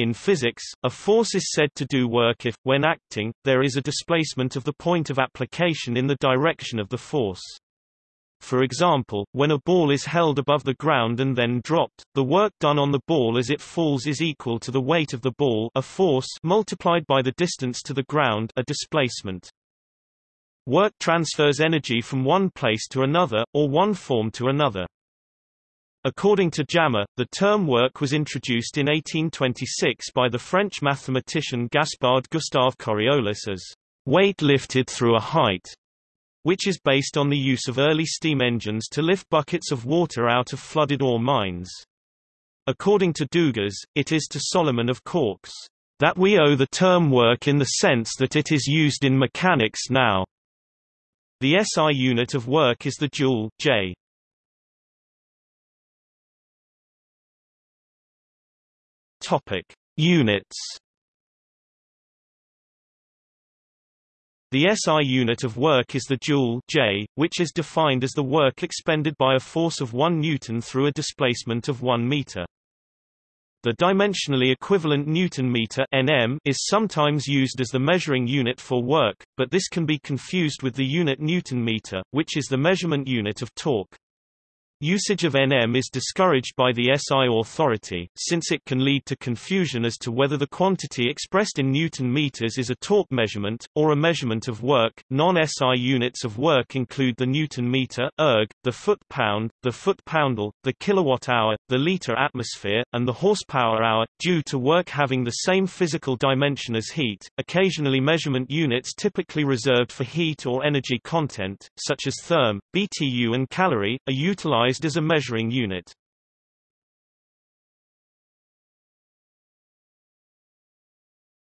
In physics, a force is said to do work if, when acting, there is a displacement of the point of application in the direction of the force. For example, when a ball is held above the ground and then dropped, the work done on the ball as it falls is equal to the weight of the ball a force multiplied by the distance to the ground a displacement. Work transfers energy from one place to another, or one form to another. According to Jammer, the term work was introduced in 1826 by the French mathematician Gaspard Gustave Coriolis as weight lifted through a height which is based on the use of early steam engines to lift buckets of water out of flooded ore mines. According to Dugas, it is to Solomon of Caux, that we owe the term work in the sense that it is used in mechanics now. The SI unit of work is the joule J. Topic: Units The SI unit of work is the joule J, which is defined as the work expended by a force of 1 newton through a displacement of 1 meter. The dimensionally equivalent newton meter (nm) is sometimes used as the measuring unit for work, but this can be confused with the unit newton meter, which is the measurement unit of torque. Usage of Nm is discouraged by the SI authority, since it can lead to confusion as to whether the quantity expressed in Newton meters is a torque measurement, or a measurement of work. Non-SI units of work include the Newton meter, erg, the foot-pound, the foot poundal, the kilowatt-hour, the liter atmosphere, and the horsepower-hour, due to work having the same physical dimension as heat. Occasionally measurement units typically reserved for heat or energy content, such as therm, BTU and calorie, are utilized recognized as a measuring unit.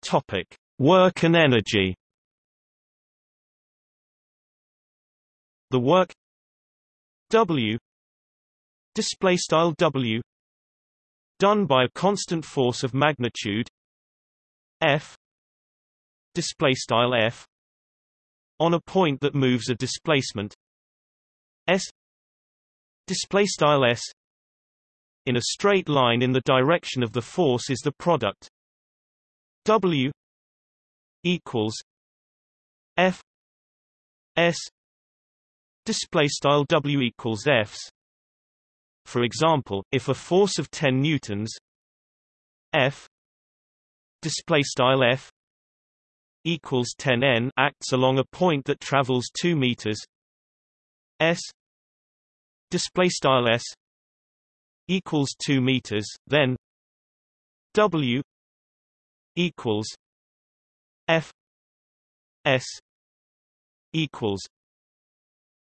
Topic: Work and energy. The work W display style W done by a constant force of magnitude F display style F on a point that moves a displacement S display style s. In a straight line in the direction of the force is the product. W equals f s. Display style w equals fs. For example if a force of 10 newtons f display style f equals 10 n acts along a point that travels 2 meters s display style s equals 2 meters then w equals f s equals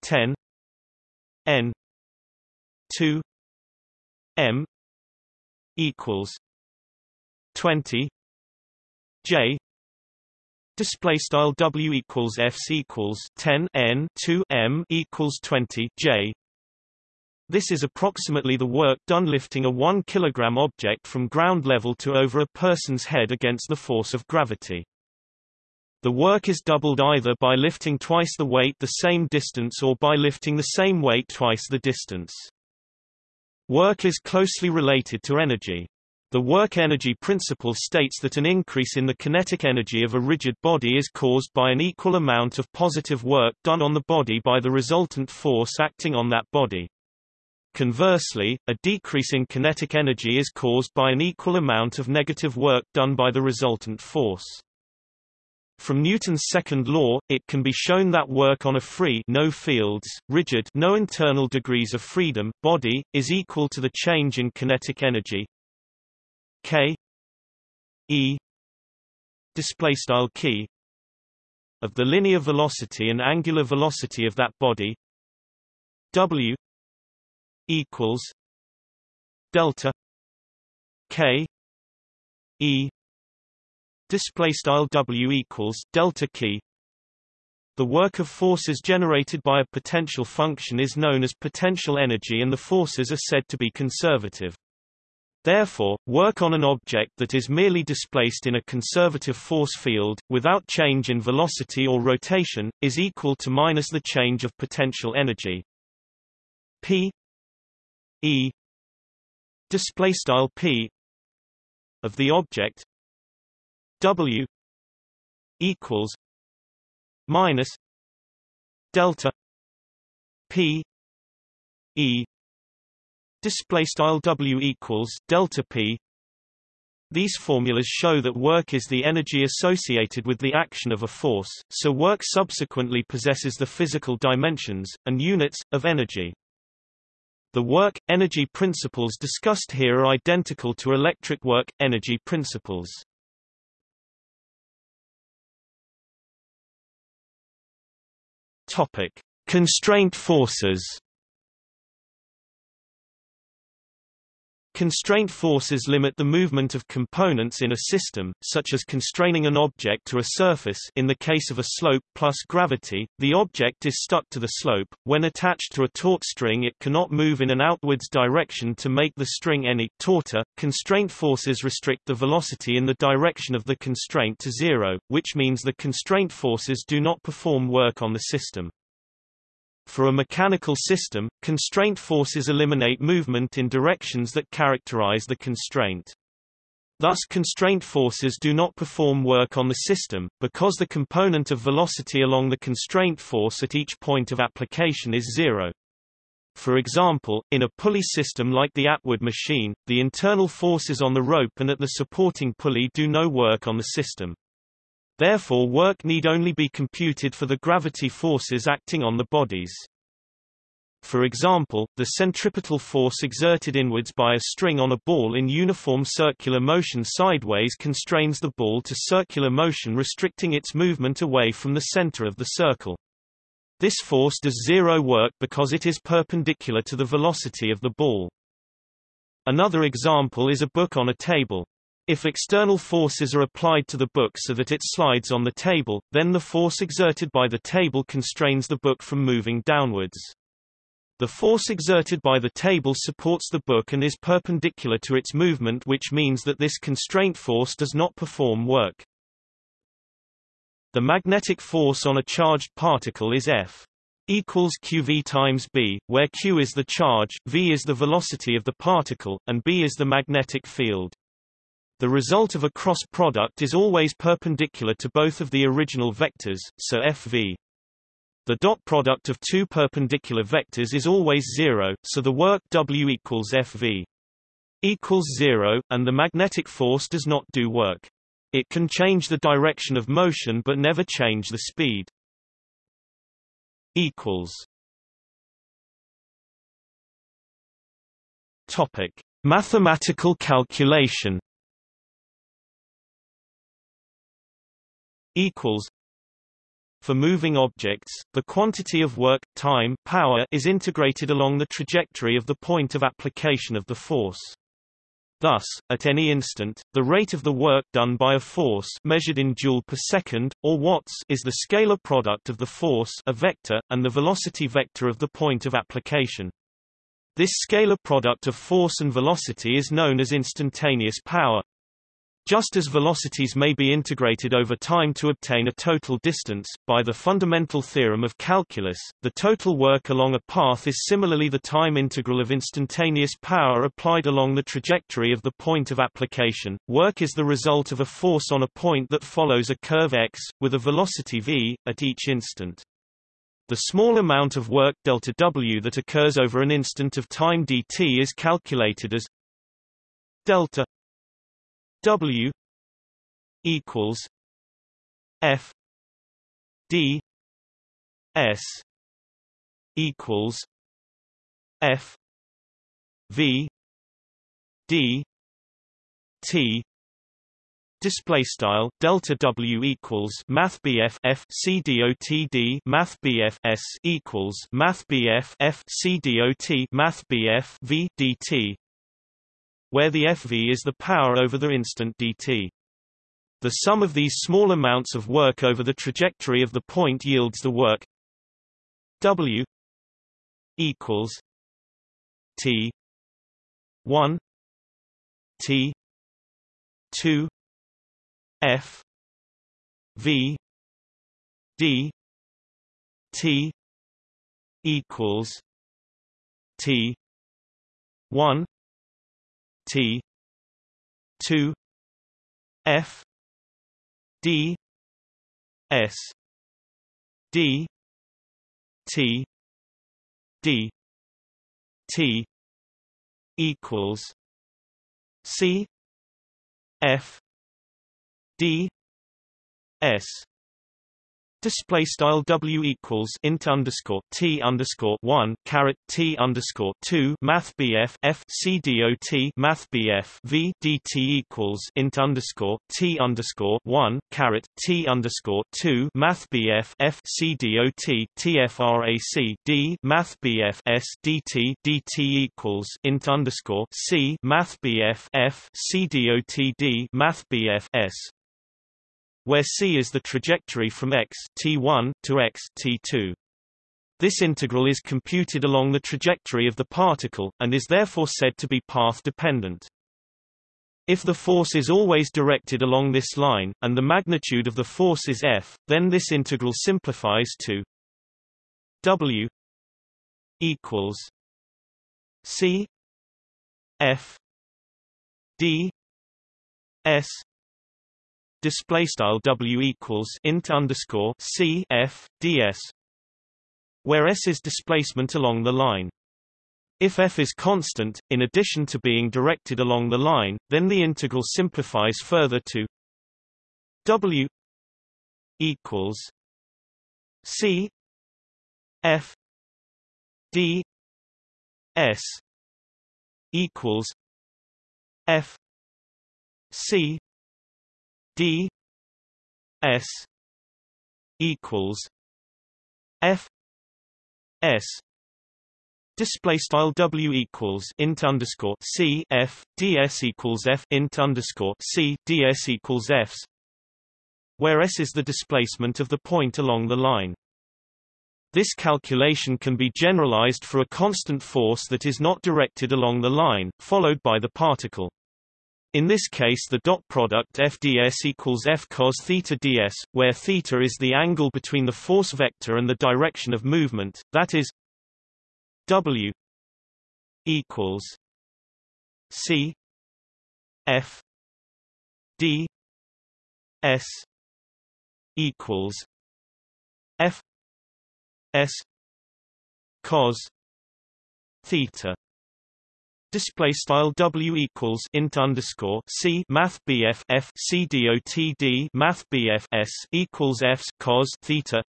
10 n 2 m equals 20 j display style w equals f equals 10 n 2 m equals 20 j this is approximately the work done lifting a 1 kg object from ground level to over a person's head against the force of gravity. The work is doubled either by lifting twice the weight the same distance or by lifting the same weight twice the distance. Work is closely related to energy. The work energy principle states that an increase in the kinetic energy of a rigid body is caused by an equal amount of positive work done on the body by the resultant force acting on that body. Conversely, a decrease in kinetic energy is caused by an equal amount of negative work done by the resultant force. From Newton's second law, it can be shown that work on a free no fields, rigid no internal degrees of freedom body, is equal to the change in kinetic energy k e display style key of the linear velocity and angular velocity of that body w equals delta k e display style w equals delta k the work of forces generated by a potential function is known as potential energy and the forces are said to be conservative. Therefore, work on an object that is merely displaced in a conservative force field, without change in velocity or rotation, is equal to minus the change of potential energy. P E display style P of the object W equals minus delta P E display style W equals delta P these formulas show that work is the energy associated with the action of a force, so work subsequently possesses the physical dimensions, and units, of energy. The work-energy principles discussed here are identical to electric work-energy principles. Topic: Constraint forces. Constraint forces limit the movement of components in a system, such as constraining an object to a surface in the case of a slope plus gravity, the object is stuck to the slope. When attached to a taut string it cannot move in an outwards direction to make the string any tauter. Constraint forces restrict the velocity in the direction of the constraint to zero, which means the constraint forces do not perform work on the system. For a mechanical system, constraint forces eliminate movement in directions that characterize the constraint. Thus constraint forces do not perform work on the system, because the component of velocity along the constraint force at each point of application is zero. For example, in a pulley system like the Atwood machine, the internal forces on the rope and at the supporting pulley do no work on the system. Therefore work need only be computed for the gravity forces acting on the bodies. For example, the centripetal force exerted inwards by a string on a ball in uniform circular motion sideways constrains the ball to circular motion restricting its movement away from the center of the circle. This force does zero work because it is perpendicular to the velocity of the ball. Another example is a book on a table. If external forces are applied to the book so that it slides on the table, then the force exerted by the table constrains the book from moving downwards. The force exerted by the table supports the book and is perpendicular to its movement which means that this constraint force does not perform work. The magnetic force on a charged particle is F equals qv times b, where q is the charge, v is the velocity of the particle, and b is the magnetic field. The result of a cross product is always perpendicular to both of the original vectors, so Fv. The dot product of two perpendicular vectors is always zero, so the work W equals Fv equals zero, and the magnetic force does not do work. It can change the direction of motion but never change the speed. Equals. Topic: Mathematical calculation equals for moving objects, the quantity of work, time power is integrated along the trajectory of the point of application of the force. Thus, at any instant, the rate of the work done by a force measured in joule per second, or watts is the scalar product of the force a vector, and the velocity vector of the point of application. This scalar product of force and velocity is known as instantaneous power, just as velocities may be integrated over time to obtain a total distance, by the fundamental theorem of calculus, the total work along a path is similarly the time integral of instantaneous power applied along the trajectory of the point of application. Work is the result of a force on a point that follows a curve x, with a velocity v, at each instant. The small amount of work delta w that occurs over an instant of time dt is calculated as delta W equals F D S equals F V D T Display style delta W equals Math BF F C D O T D Math BF S equals Math BF F C D O T Math BF V D T where the FV is the power over the instant dt. The sum of these small amounts of work over the trajectory of the point yields the work W equals T 1 T 2 F V D T equals T 1 T two F D S D T D T equals C F D S Display style W equals int underscore T underscore one caret T underscore two Math BF F C D O T Math BF V D T equals int underscore T underscore one caret T underscore two Math BF F C D O T TFRAC D Math BF S D T D T equals int underscore C Math BF F C D O T D Math BF S where c is the trajectory from x t1 to x t2. This integral is computed along the trajectory of the particle, and is therefore said to be path-dependent. If the force is always directed along this line, and the magnitude of the force is F, then this integral simplifies to W equals C F D S display style w equals int underscore c f ds, where s is displacement along the line. If f is constant, in addition to being directed along the line, then the integral simplifies further to w equals c f d s equals f c d s equals f s Display style W equals int underscore C F DS equals F int underscore C DS equals Fs where S is the displacement of the point along the line. This calculation can be generalized for a constant force that is not directed along the line, followed by the particle. In this case the dot product FDS equals F cos theta ds, where theta is the angle between the force vector and the direction of movement, that is W equals C F D S equals F S cos theta display style w equals int underscore c math bf f d math bf s equals fs cos theta.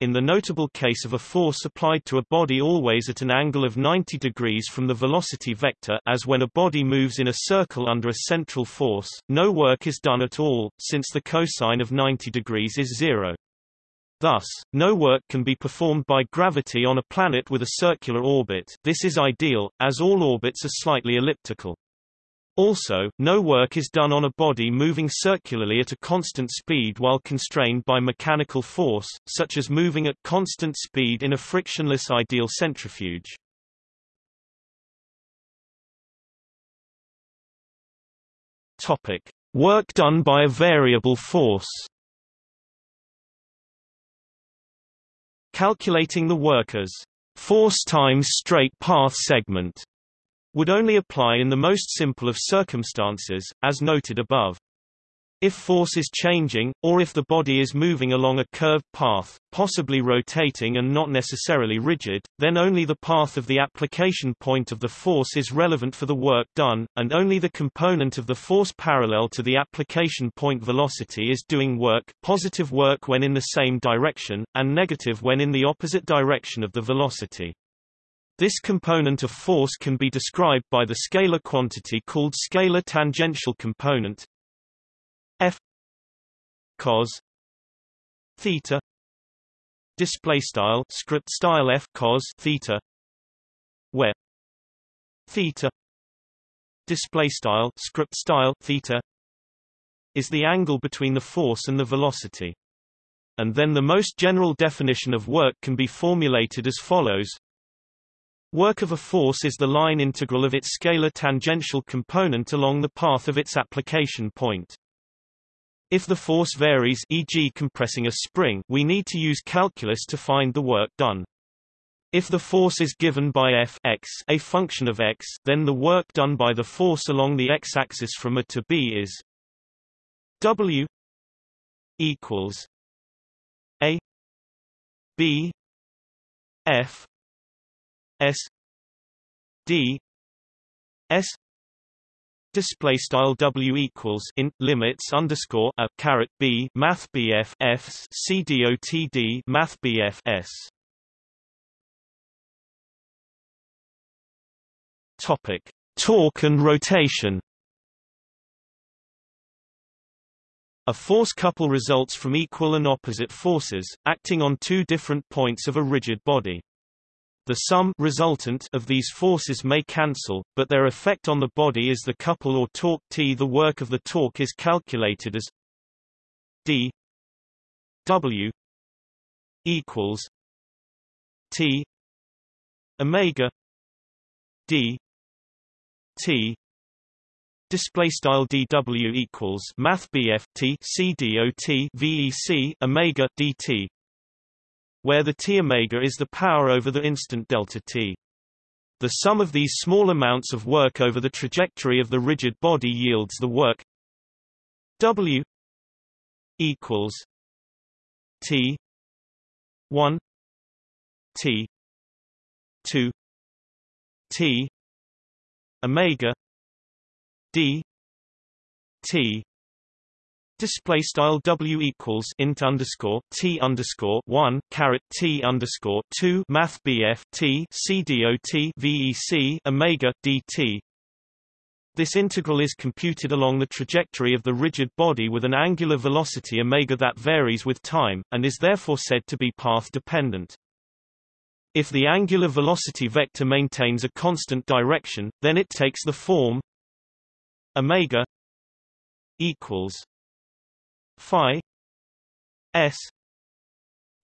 In the notable case of a force applied to a body always at an angle of 90 degrees from the velocity vector as when a body moves in a circle under a central force, no work is done at all, since the cosine of 90 degrees is zero. Thus, no work can be performed by gravity on a planet with a circular orbit this is ideal, as all orbits are slightly elliptical. Also, no work is done on a body moving circularly at a constant speed while constrained by mechanical force, such as moving at constant speed in a frictionless ideal centrifuge. Topic: Work done by a variable force. Calculating the worker's force times straight path segment would only apply in the most simple of circumstances, as noted above. If force is changing, or if the body is moving along a curved path, possibly rotating and not necessarily rigid, then only the path of the application point of the force is relevant for the work done, and only the component of the force parallel to the application point velocity is doing work positive work when in the same direction, and negative when in the opposite direction of the velocity. This component of force can be described by the scalar quantity called scalar tangential component f cos theta display style script style f cos theta where theta display style script style theta is the angle between the force and the velocity and then the most general definition of work can be formulated as follows Work of a force is the line integral of its scalar tangential component along the path of its application point. If the force varies e.g. compressing a spring we need to use calculus to find the work done. If the force is given by f x, a function of x, then the work done by the force along the x-axis from A to B is W equals A B F S D S display style W equals in limits underscore a caret B math BF Fs C dot D math BF S. Topic. Torque and rotation. A force couple results from equal and opposite forces, acting on two different points of a rigid body. The sum resultant of these forces may cancel, but their effect on the body is the couple or torque T. The work of the torque is calculated as d w equals T omega d T display style dw equals math bf t c dot vec omega dt where the t omega is the power over the instant delta t. The sum of these small amounts of work over the trajectory of the rigid body yields the work W equals T one T two T Omega D T Display style W equals int underscore T underscore one caret T underscore two Math BF T C D O T VEC Omega DT this integral is computed along the trajectory of the rigid body with an angular velocity omega that varies with time, and is therefore said to be path-dependent. If the angular velocity vector maintains a constant direction, then it takes the form omega equals phi s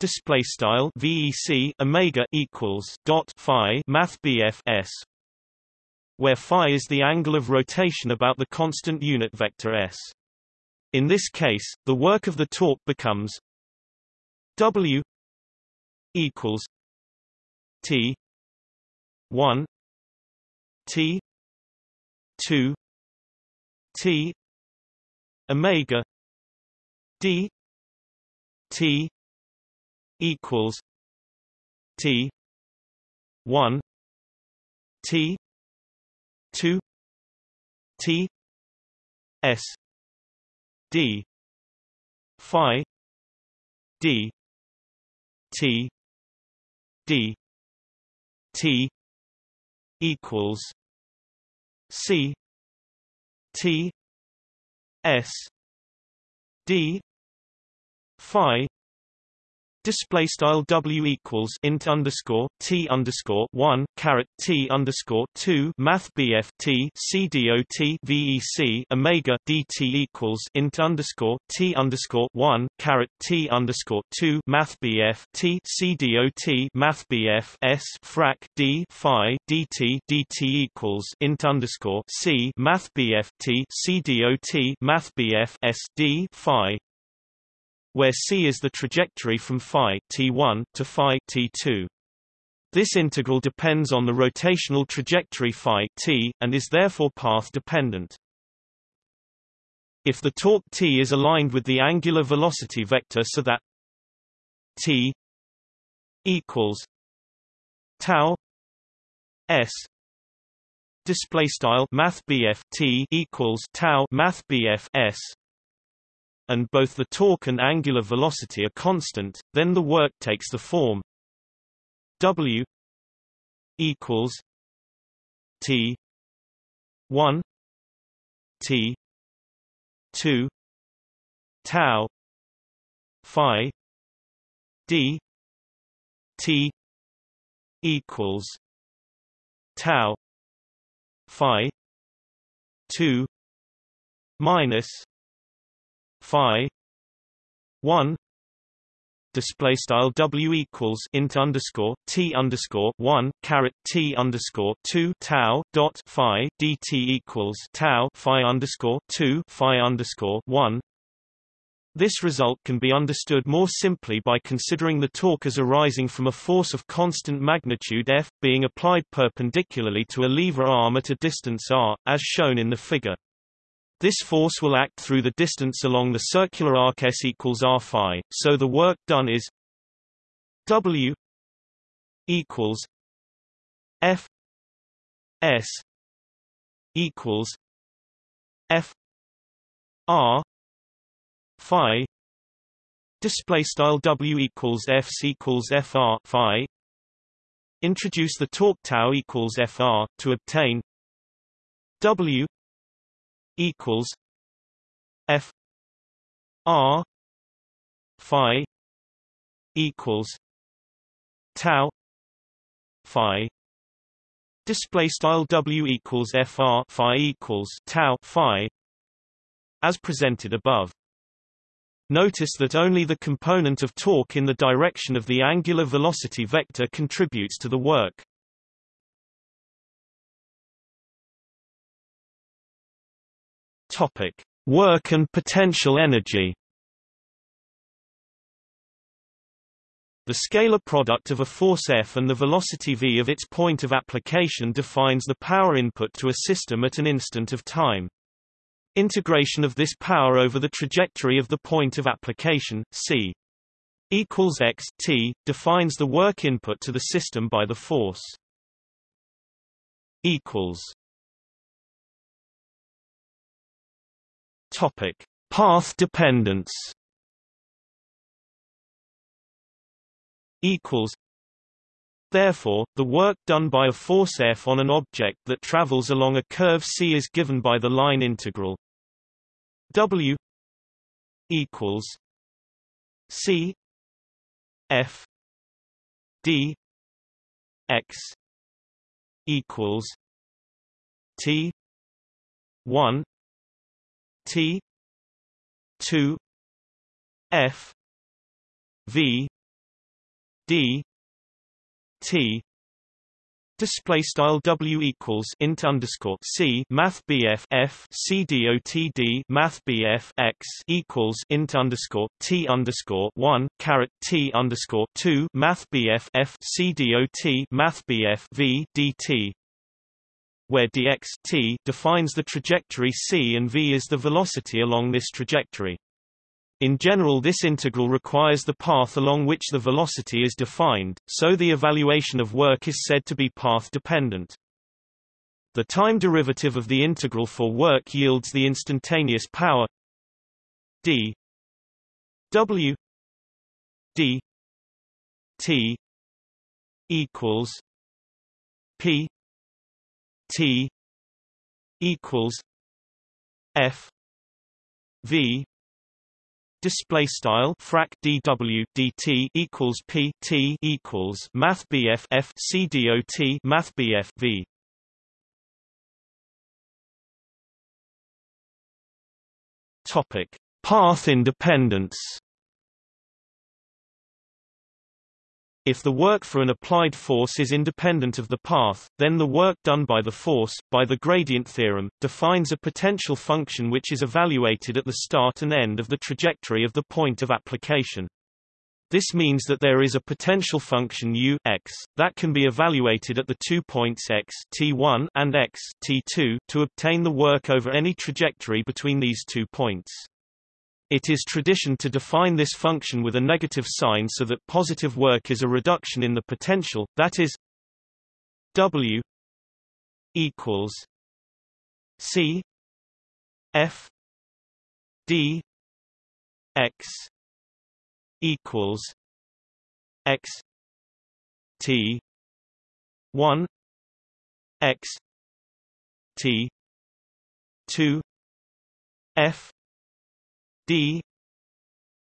display style vec omega equals dot phi math s where phi is the angle of rotation about the constant unit vector s. In this case the work of the torque becomes w equals t 1 t 2 t omega d t equals t 1 t 2 t s d phi d t d t equals c t s d phi Display style W equals int underscore T underscore one caret T underscore two Math BF T C D O T VEC Omega DT equals int underscore T underscore one caret T underscore two Math BF T C D O T Math BF S frac D Phi DT DT equals int underscore C Math BF T C D O T Math BF S D Phi where c is the trajectory from phi t1 to phi t2. This integral depends on the rotational trajectory phi t, and is therefore path-dependent. If the torque t is aligned with the angular velocity vector so that t equals tau s display style math t equals tau math s and both the torque and angular velocity are constant, then the work takes the form W equals T one T two tau Phi D T equals tau Phi two minus phi 1 display style w equals int underscore t underscore 1 caret t underscore 2 tau dot phi dt equals tau phi underscore 2 phi underscore 1 this result can be understood more simply by considering the torque as arising from a force of constant magnitude F, being applied perpendicularly to a lever arm at a distance r, as shown in the figure. This force will act through the distance along the circular arc s equals r phi, so the work done is W equals F S equals F R Phi. Display style W equals F equals FR Phi. Introduce the torque tau equals FR to obtain W equals F R Phi equals tau Phi display style W equals FR Phi equals tau Phi as presented above Notice that only the component of torque in the direction of the angular velocity vector contributes to the work. Topic: Work and potential energy. The scalar product of a force F and the velocity v of its point of application defines the power input to a system at an instant of time. Integration of this power over the trajectory of the point of application, c equals x t, defines the work input to the system by the force equals Topic: Path dependence. Equals. Therefore, the work done by a force F on an object that travels along a curve c is given by the line integral W equals C F D X equals T one T two F V D T Display style W equals int underscore C Math BF F C D O T D Math BF X equals int underscore T underscore one caret T underscore two Math BF F C D O T Math BF V D T where dx t defines the trajectory c and v is the velocity along this trajectory. In general this integral requires the path along which the velocity is defined, so the evaluation of work is said to be path-dependent. The time derivative of the integral for work yields the instantaneous power d w d t equals p T equals F V display style frac dw dt equals p t equals math bf f c math bf v. Topic path independence If the work for an applied force is independent of the path, then the work done by the force, by the gradient theorem, defines a potential function which is evaluated at the start and end of the trajectory of the point of application. This means that there is a potential function u x that can be evaluated at the two points x t1 and x t2 to obtain the work over any trajectory between these two points. It is tradition to define this function with a negative sign so that positive work is a reduction in the potential, that is W equals C F D X equals X T one X T two F d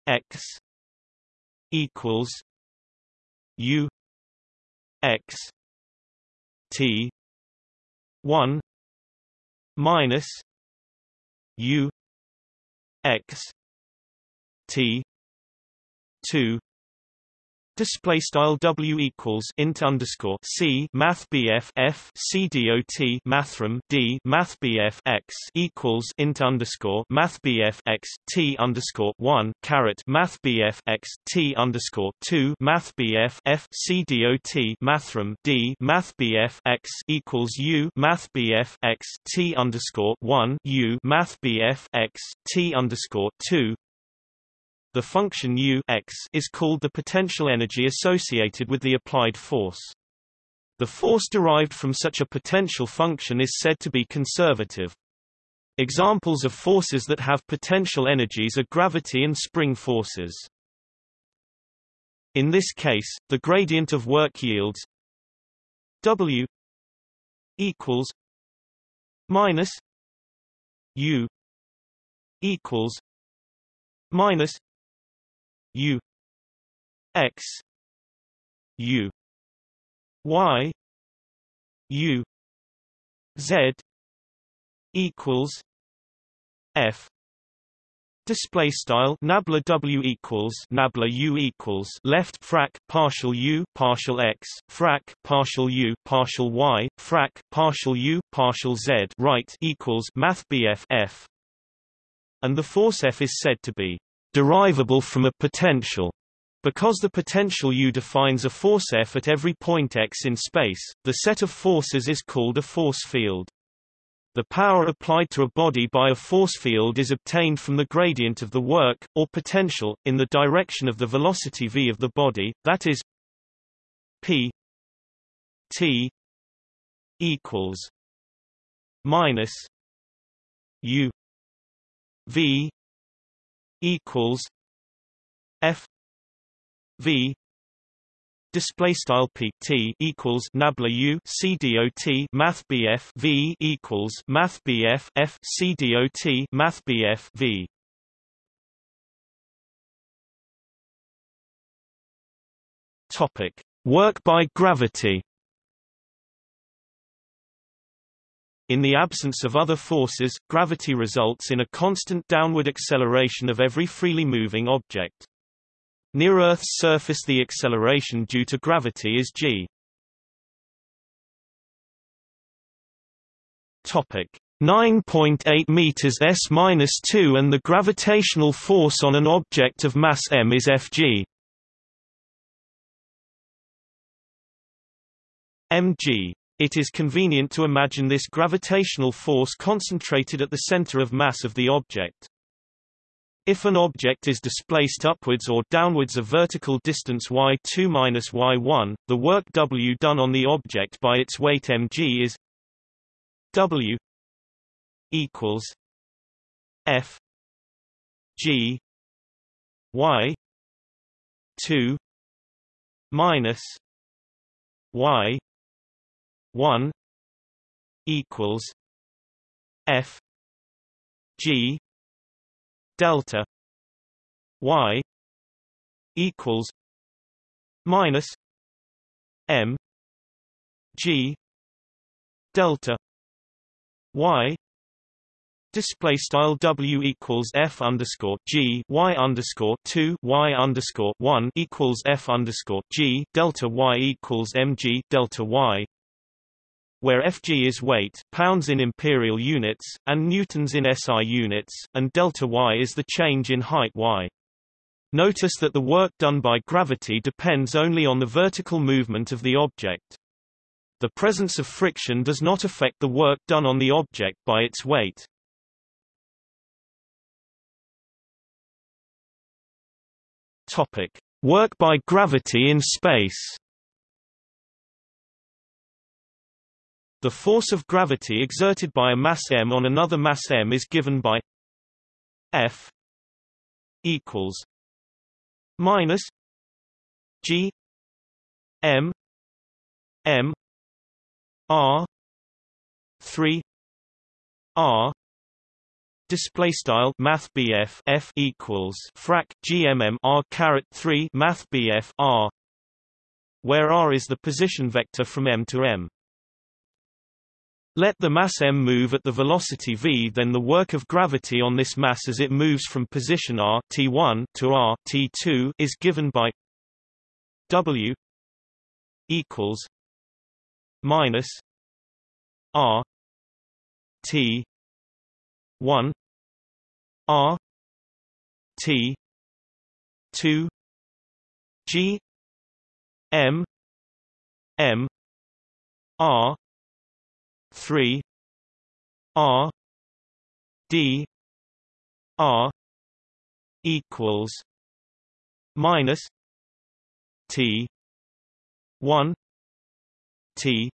x equals u x t 1 minus u x t 2 display style W equals int underscore C math BF F C dot mathrm D math BF X equals int underscore math BF X T underscore one caret math BF X T underscore two math BF F C dot mathrm D math BF X equals U math BF X T underscore one U math BF X T underscore two the function u x is called the potential energy associated with the applied force. The force derived from such a potential function is said to be conservative. Examples of forces that have potential energies are gravity and spring forces. In this case, the gradient of work yields W equals minus U equals minus U X U Y U Z equals F. Display style nabla W equals nabla U equals left frac partial U partial X frac partial U partial Y frac partial U partial Z right equals math BF F. And the force F is said to be derivable from a potential. Because the potential U defines a force F at every point x in space, the set of forces is called a force field. The power applied to a body by a force field is obtained from the gradient of the work, or potential, in the direction of the velocity v of the body, that is p t equals minus u v equals F V display style p t equals nabla u c dot math bf v equals math bf f math bf v. Topic. Work by gravity In the absence of other forces, gravity results in a constant downward acceleration of every freely moving object. Near Earth's surface the acceleration due to gravity is g. Topic 9.8 meters s-2 and the gravitational force on an object of mass m is Fg. mg it is convenient to imagine this gravitational force concentrated at the center of mass of the object. If an object is displaced upwards or downwards a vertical distance y2 minus y1, the work W done on the object by its weight mg is W equals F G Y 2 minus Y 1 equals F G delta Y equals minus M G delta Y Display style W equals F underscore G Y underscore two Y underscore one equals F underscore G delta Y equals MG delta Y where Fg is weight pounds in imperial units, and newtons in SI units, and delta y is the change in height y. Notice that the work done by gravity depends only on the vertical movement of the object. The presence of friction does not affect the work done on the object by its weight. Topic: Work by gravity in space. The force of gravity exerted by a mass m on another mass m is given by F equals minus G M M R three R display style math BF F equals frac GMM R caret 3 math BF R where R is the position vector from M to M let the mass m move at the velocity v then the work of gravity on this mass as it moves from position r t1 to r t2 is given by W equals minus R T one R T two G M M R three R D R equals minus T one T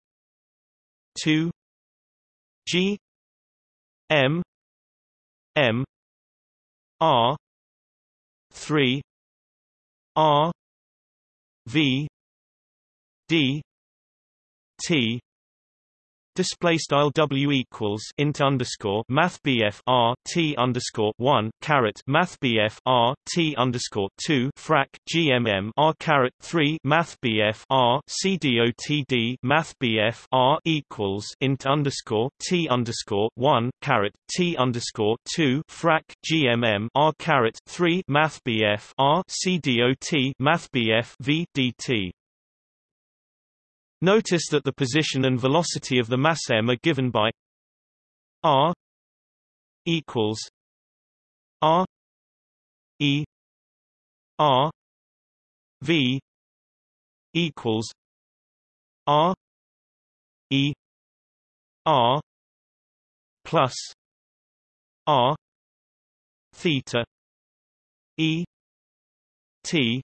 two G M M R three R V D T Display style W equals int underscore Math BF R T underscore one caret Math BF R T underscore two frac GMM R caret three Math BF R C D O T D Math BF R equals int underscore T underscore one caret T underscore two frac GMM R caret three Math BF R C D O T Math BF V D T Notice that the position and velocity of the mass m are given by r equals r e r v equals r e r plus r theta e t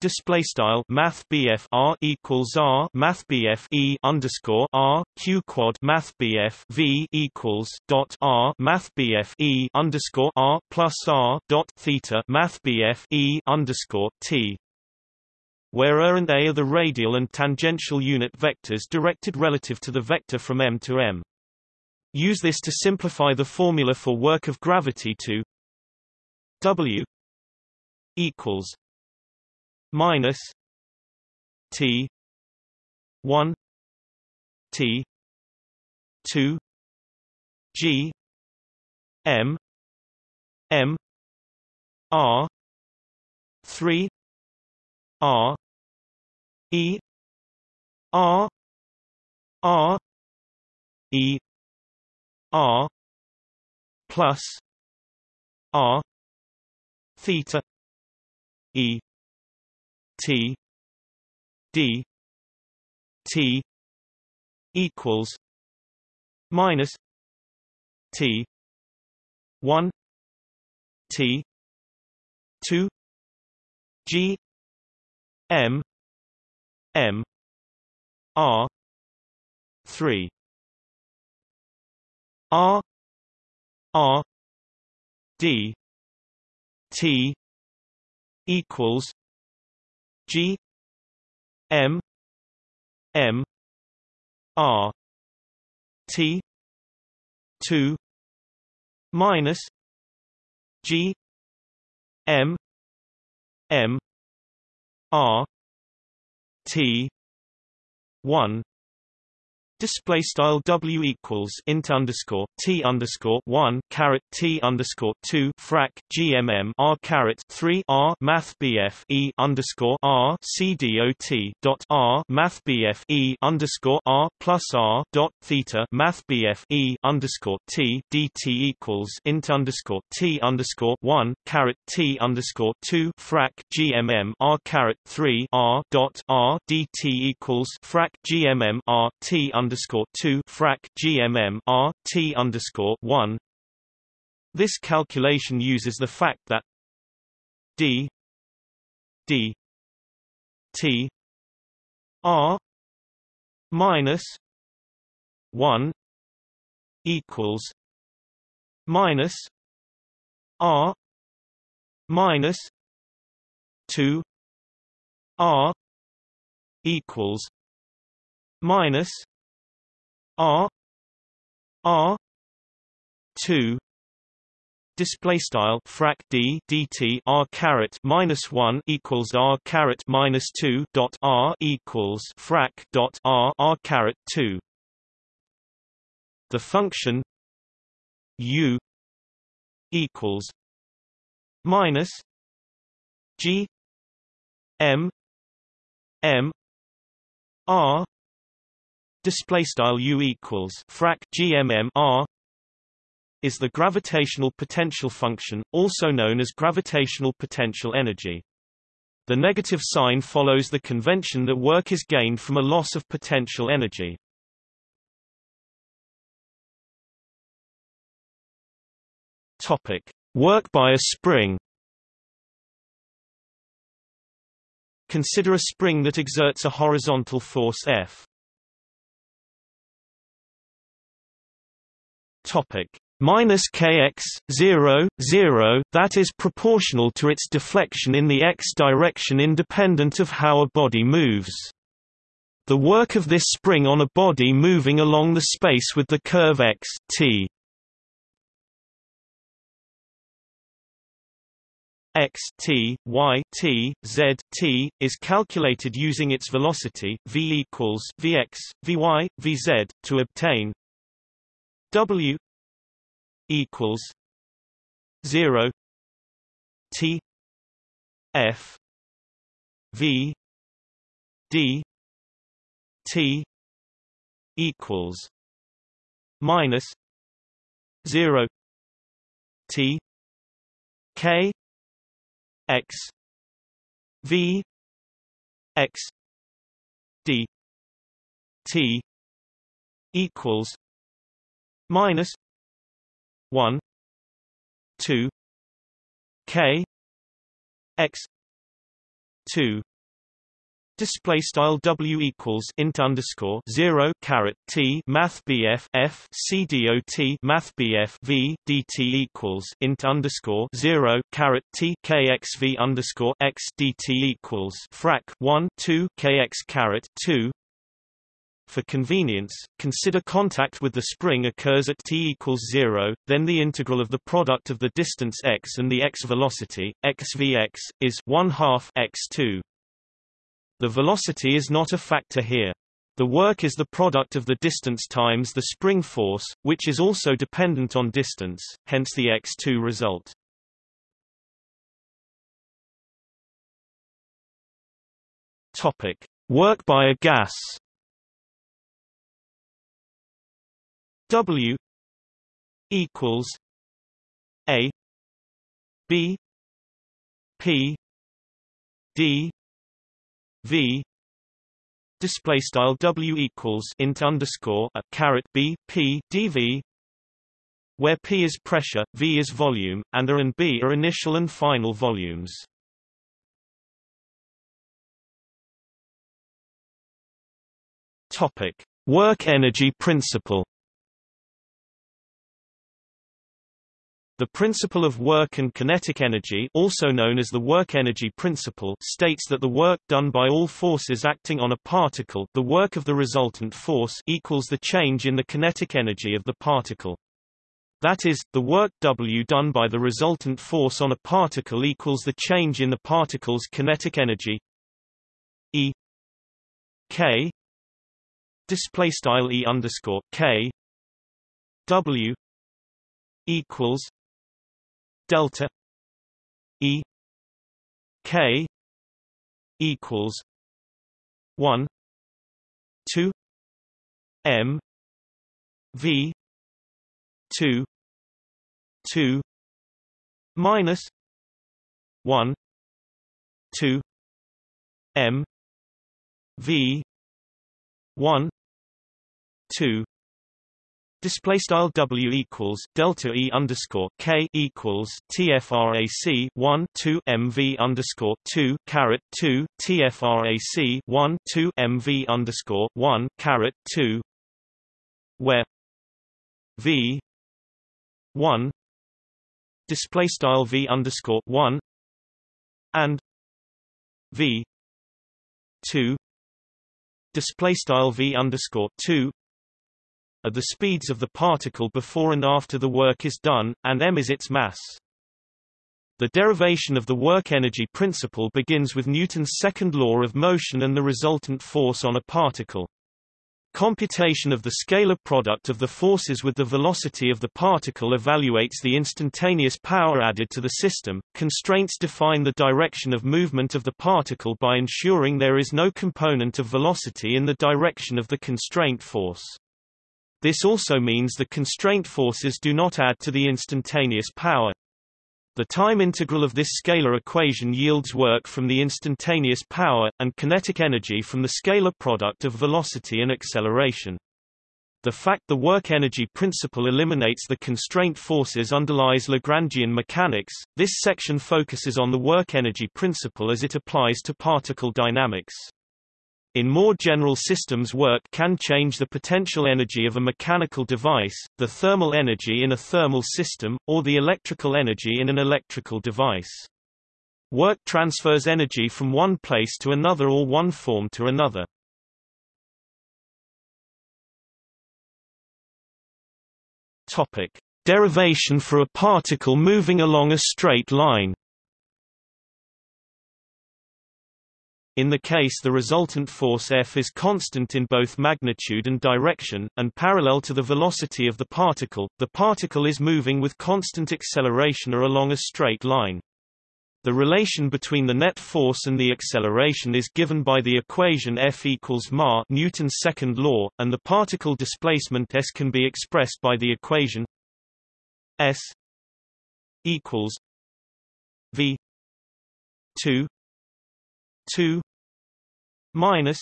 Display style Math BF R equals R Math BF E underscore R Q quad Math BF V equals dot R Math BF E underscore R plus R dot theta Math BF E underscore T where R and A are the radial and tangential unit vectors directed relative to the vector from M to M. Use this to simplify the formula for work of gravity to W equals minus T one T two G M M R three R E R R E R plus R theta E T D T equals minus T one T two G M M R three. R R D T equals G M M R T two minus G M M R T one Display style W equals int underscore T underscore one caret T underscore two frac GMM R caret three R Math BF E underscore R C D O T dot R Math BF E underscore R plus R dot theta Math BF E underscore T DT equals int underscore T underscore one caret T underscore two frac GMM R caret three R dot R DT equals frac GMM R T underscore underscore two frac GMM R T underscore one. This calculation uses the fact that D D T R minus one equals minus R minus two R equals minus R R two display style frac d dt r caret minus one equals r caret minus two dot r equals frac dot r r caret two. The function u equals minus g m m r display style u equals frac gmm r is the gravitational potential function, also known as gravitational potential energy. The negative sign follows the convention that work is gained from a loss of potential energy. Topic: Work by a spring. Consider a spring that exerts a horizontal force F. Topic: minus kx 0 0 that is proportional to its deflection in the x direction independent of how a body moves. The work of this spring on a body moving along the space with the curve x t. x t y t z t is calculated using its velocity v equals vx vy vz to obtain w equals 0 t f v d t equals minus 0 t k x v x d t equals minus 1 2 k x 2 Display style W equals int underscore zero caret T Math BF F C D O T Math BF V DT equals int underscore zero caret T KXV underscore X DT equals frac one two KX caret two for convenience, consider contact with the spring occurs at t equals 0, then the integral of the product of the distance x and the x velocity, xvx, is 1 half x2. The velocity is not a factor here. The work is the product of the distance times the spring force, which is also dependent on distance, hence the x2 result. Topic: Work by a gas. W equals A B P D V display style W equals int underscore a caret B P dV where P is pressure, V is volume, and A and B are initial and final volumes. Topic: Work energy principle. The principle of work and kinetic energy also known as the work energy principle states that the work done by all forces acting on a particle the work of the resultant force equals the change in the kinetic energy of the particle. That is, the work W done by the resultant force on a particle equals the change in the particle's kinetic energy. E. K. Display style E underscore K. W. Equals delta E K equals one two M V two two minus one two M V one two Display style W equals delta E underscore K equals TFRAC one two MV underscore two caret two TFRAC one two MV underscore one caret two where V one display style V underscore one and V two display style V underscore two are the speeds of the particle before and after the work is done, and m is its mass. The derivation of the work-energy principle begins with Newton's second law of motion and the resultant force on a particle. Computation of the scalar product of the forces with the velocity of the particle evaluates the instantaneous power added to the system. Constraints define the direction of movement of the particle by ensuring there is no component of velocity in the direction of the constraint force. This also means the constraint forces do not add to the instantaneous power. The time integral of this scalar equation yields work from the instantaneous power, and kinetic energy from the scalar product of velocity and acceleration. The fact the work-energy principle eliminates the constraint forces underlies Lagrangian mechanics. This section focuses on the work-energy principle as it applies to particle dynamics. In more general systems work can change the potential energy of a mechanical device, the thermal energy in a thermal system, or the electrical energy in an electrical device. Work transfers energy from one place to another or one form to another. Topic. Derivation for a particle moving along a straight line In the case the resultant force F is constant in both magnitude and direction, and parallel to the velocity of the particle, the particle is moving with constant acceleration or along a straight line. The relation between the net force and the acceleration is given by the equation F equals ma Newton's second law, and the particle displacement s can be expressed by the equation s equals v 2 2 minus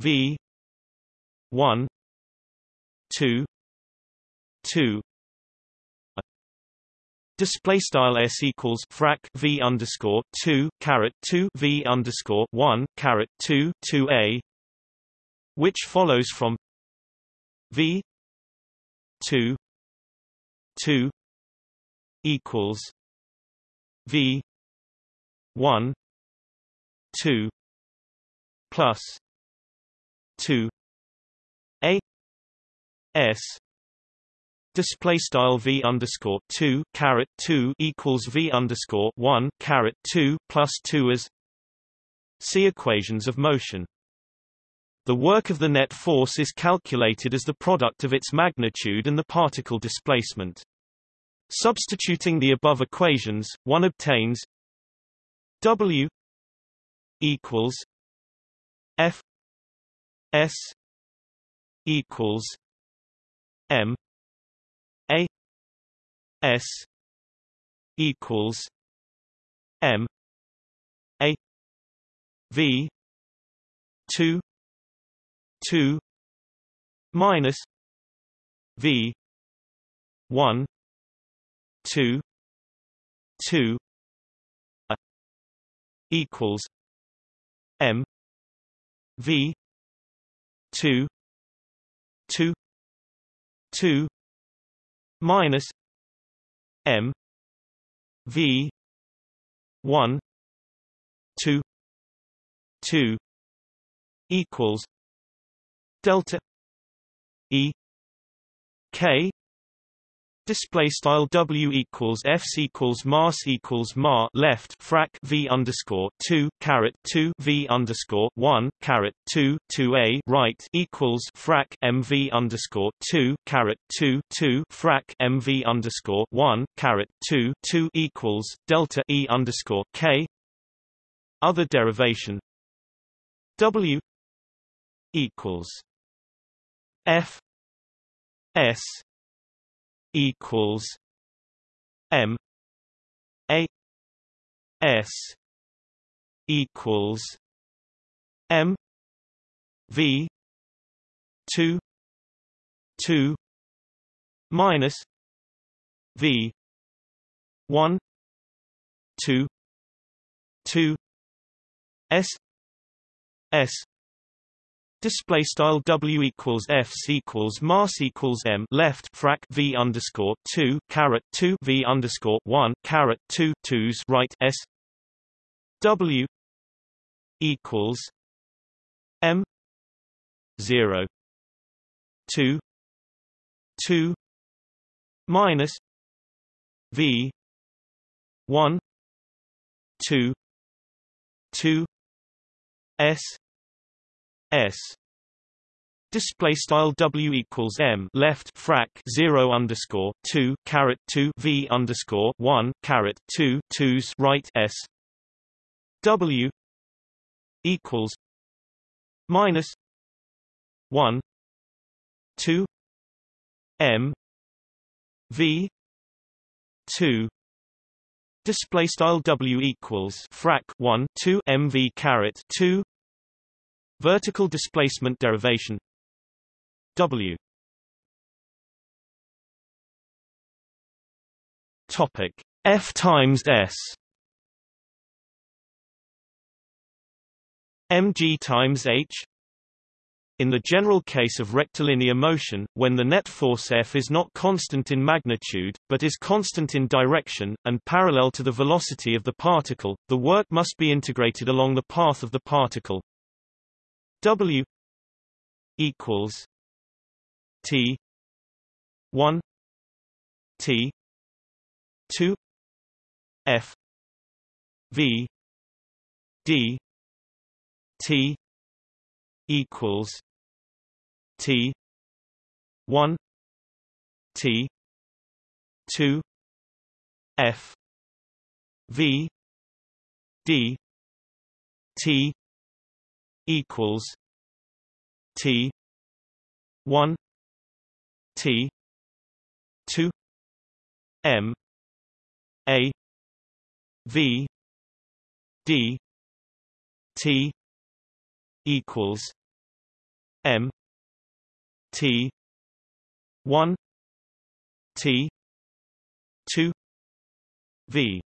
V one two two. Display style s equals frac v underscore two caret two v underscore one caret two two a, which follows from v two two equals v one two plus 2 a s display style v underscore 2 caret 2 equals v underscore 1 caret 2 plus 2 as see equations of motion. The work of the net force is calculated as the product of its magnitude and the particle displacement. Substituting the above equations one obtains w equals F S equals M A S equals M A V two two minus V one two two equals M V two two two minus M V one two two equals delta E K Display style W equals F equals mass equals ma left frac V underscore two caret two V underscore one caret two two A right equals frac MV underscore two caret two two frac MV underscore one caret two two equals delta E underscore K. Other derivation. W equals F S equals M A S equals M V two two minus V one two two S S Display style W equals F equals mass equals M left frac V underscore two caret two V underscore one caret two twos right S. W equals M zero two two minus V one two two S S. Display style W equals M left frac zero underscore two caret two V underscore one caret two twos right S. W equals minus one two M V two. Display style W equals frac 1 2 MV caret 2 Vertical displacement derivation. W. Topic. F times S. Mg times h. In the general case of rectilinear motion, when the net force F is not constant in magnitude, but is constant in direction, and parallel to the velocity of the particle, the work must be integrated along the path of the particle. W equals T 1 T 2 F V D T equals T one T two F V D T equals T one T two M A V D T equals M T one T two V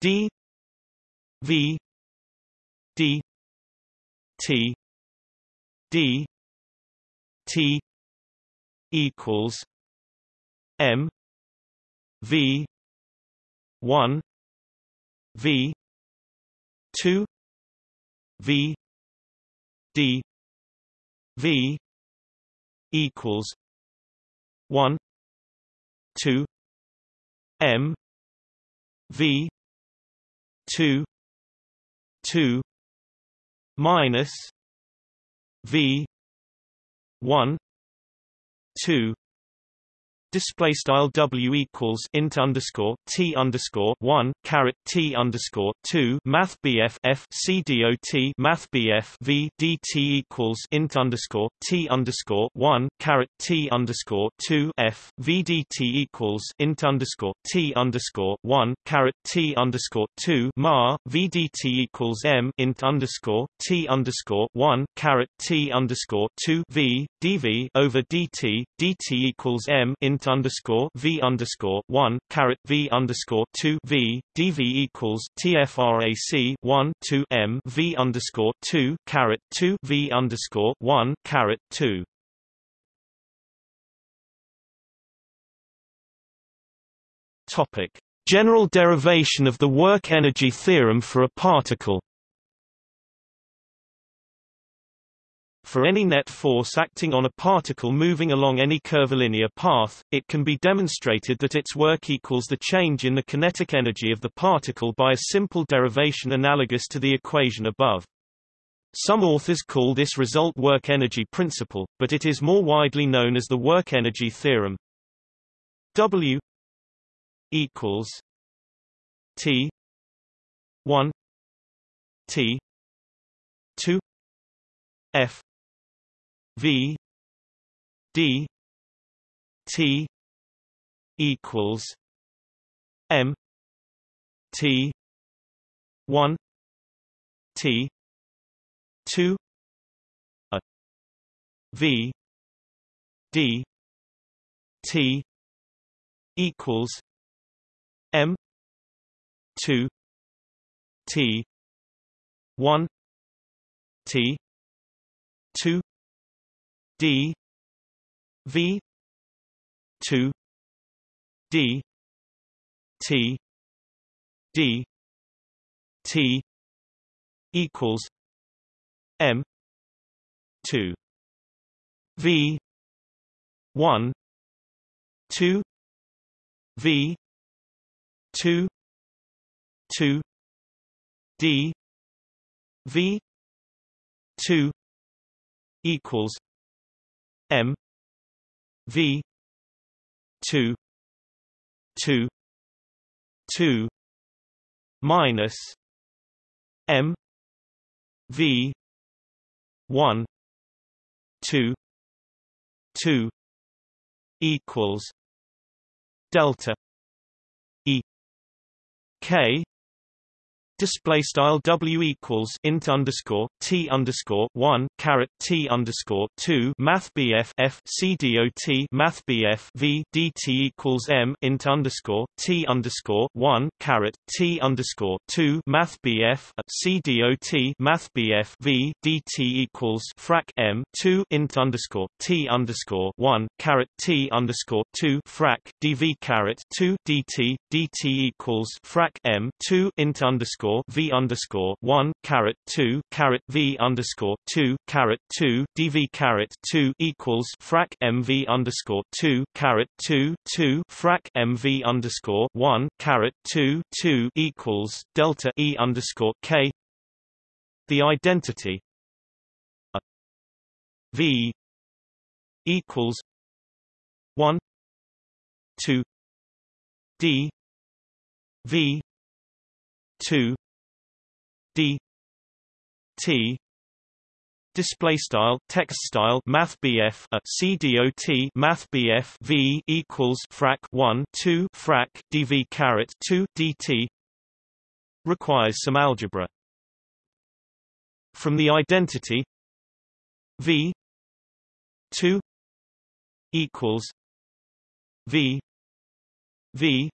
D V D T D T equals M V one V two V D V equals one two M V two two minus V one two display style w equals int underscore t underscore one caret t underscore two math bf f c dot math bf v dt equals int underscore t underscore one caret t underscore two f v dt equals int underscore t underscore one caret t underscore two mar v dt equals m int underscore t underscore one caret t underscore two v dv over dt dt equals m int int underscore v underscore one caret v underscore two v dv equals tfrac one two m v underscore two caret two v underscore one caret two. Topic: General derivation of the work energy theorem for a particle. For any net force acting on a particle moving along any curvilinear path, it can be demonstrated that its work equals the change in the kinetic energy of the particle by a simple derivation analogous to the equation above. Some authors call this result work-energy principle, but it is more widely known as the work-energy theorem. W equals T 1 T 2 F V D T equals M T one T two a V D T equals M two T one T two D V two D T D T equals M two V one two V two two D V two equals m v 2 2 2 minus m v 1 2 2 equals delta e k display style w equals int underscore t underscore one caret t underscore two math bf f c dot math bf v dt equals m int underscore t underscore one caret t underscore two math bf c dot math bf v dt equals frac m two int underscore t underscore one caret t underscore two frac dv caret two dt dt equals frac m two int underscore underscore v underscore one caret two caret v underscore two caret two dv caret two equals frac mv underscore two caret two two frac mv underscore one caret two two equals delta e underscore k. The identity a v equals one two d v 2 d t display style text style math BF a uh, CDOT math BF V equals frac 1 2 frac dv caret 2 dt requires some algebra. From the identity V 2 equals V V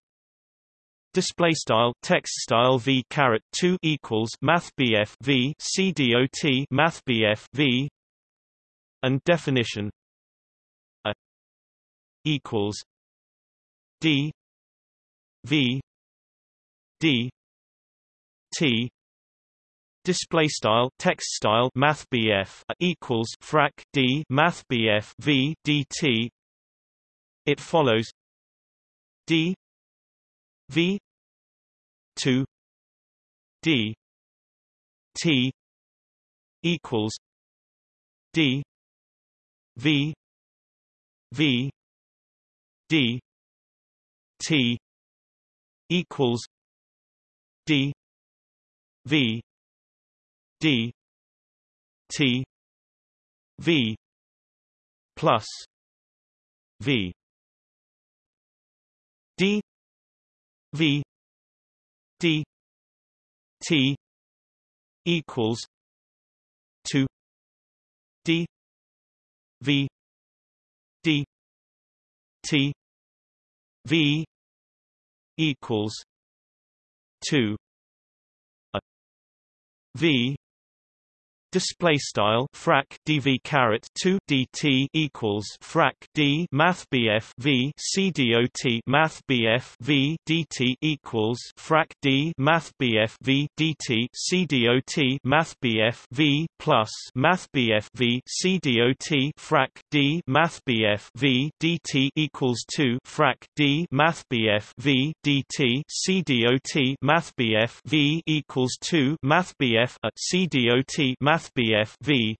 display style text style v caret 2 equals math bf v c dot math bf v and definition a equals d v d t. Display style text style math bf equals frac d math bf v dt it follows d V two. D. T. equals D. V. V. D. T. equals D. V. D. T. V. Plus V. D. V D T equals two D V D T V equals two a V display style frac dv caret 2 dt equals frac d math bf v c dot math bf v dt equals frac d math bf v dt c dot math bf v plus math bf v c dot frac d math bf v dt equals 2 frac d math bf v dt c dot math bf v equals 2 math bf at c dot math v.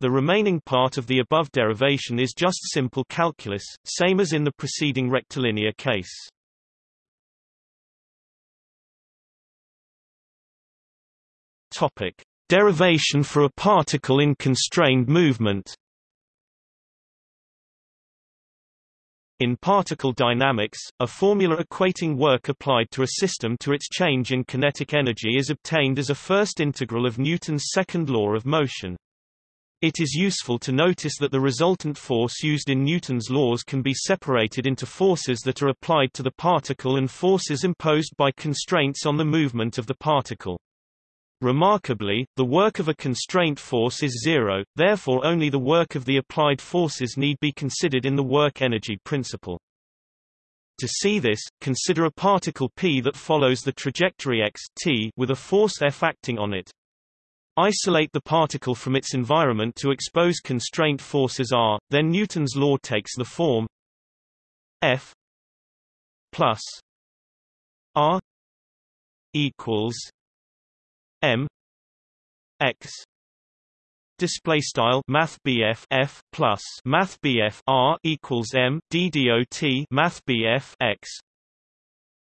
The remaining part of the above derivation is just simple calculus, same as in the preceding rectilinear case. Topic: Derivation for a particle in constrained movement. In particle dynamics, a formula equating work applied to a system to its change in kinetic energy is obtained as a first integral of Newton's second law of motion. It is useful to notice that the resultant force used in Newton's laws can be separated into forces that are applied to the particle and forces imposed by constraints on the movement of the particle. Remarkably, the work of a constraint force is zero, therefore only the work of the applied forces need be considered in the work-energy principle. To see this, consider a particle p that follows the trajectory x t with a force F acting on it. Isolate the particle from its environment to expose constraint forces R, then Newton's law takes the form F plus R equals m x display style math f plus math r equals m d dot math x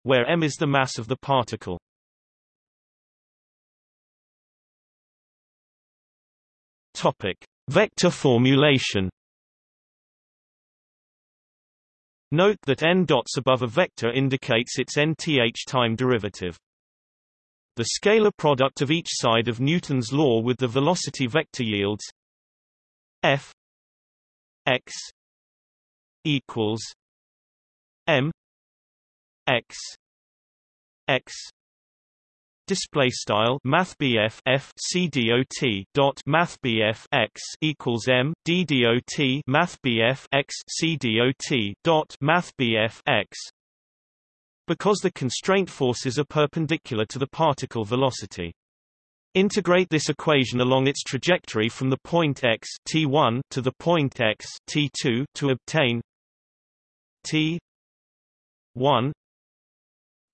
where m is the mass of the particle topic vector formulation Note that n dots above a vector indicates its nth time derivative. The scalar product of each side of Newton's law with the velocity vector yields f x equals m x x. Display style math f c dot dot math x equals m d dot math x c dot dot math x because the constraint forces are perpendicular to the particle velocity. Integrate this equation along its trajectory from the point x t1 to the point x t2 to obtain t 1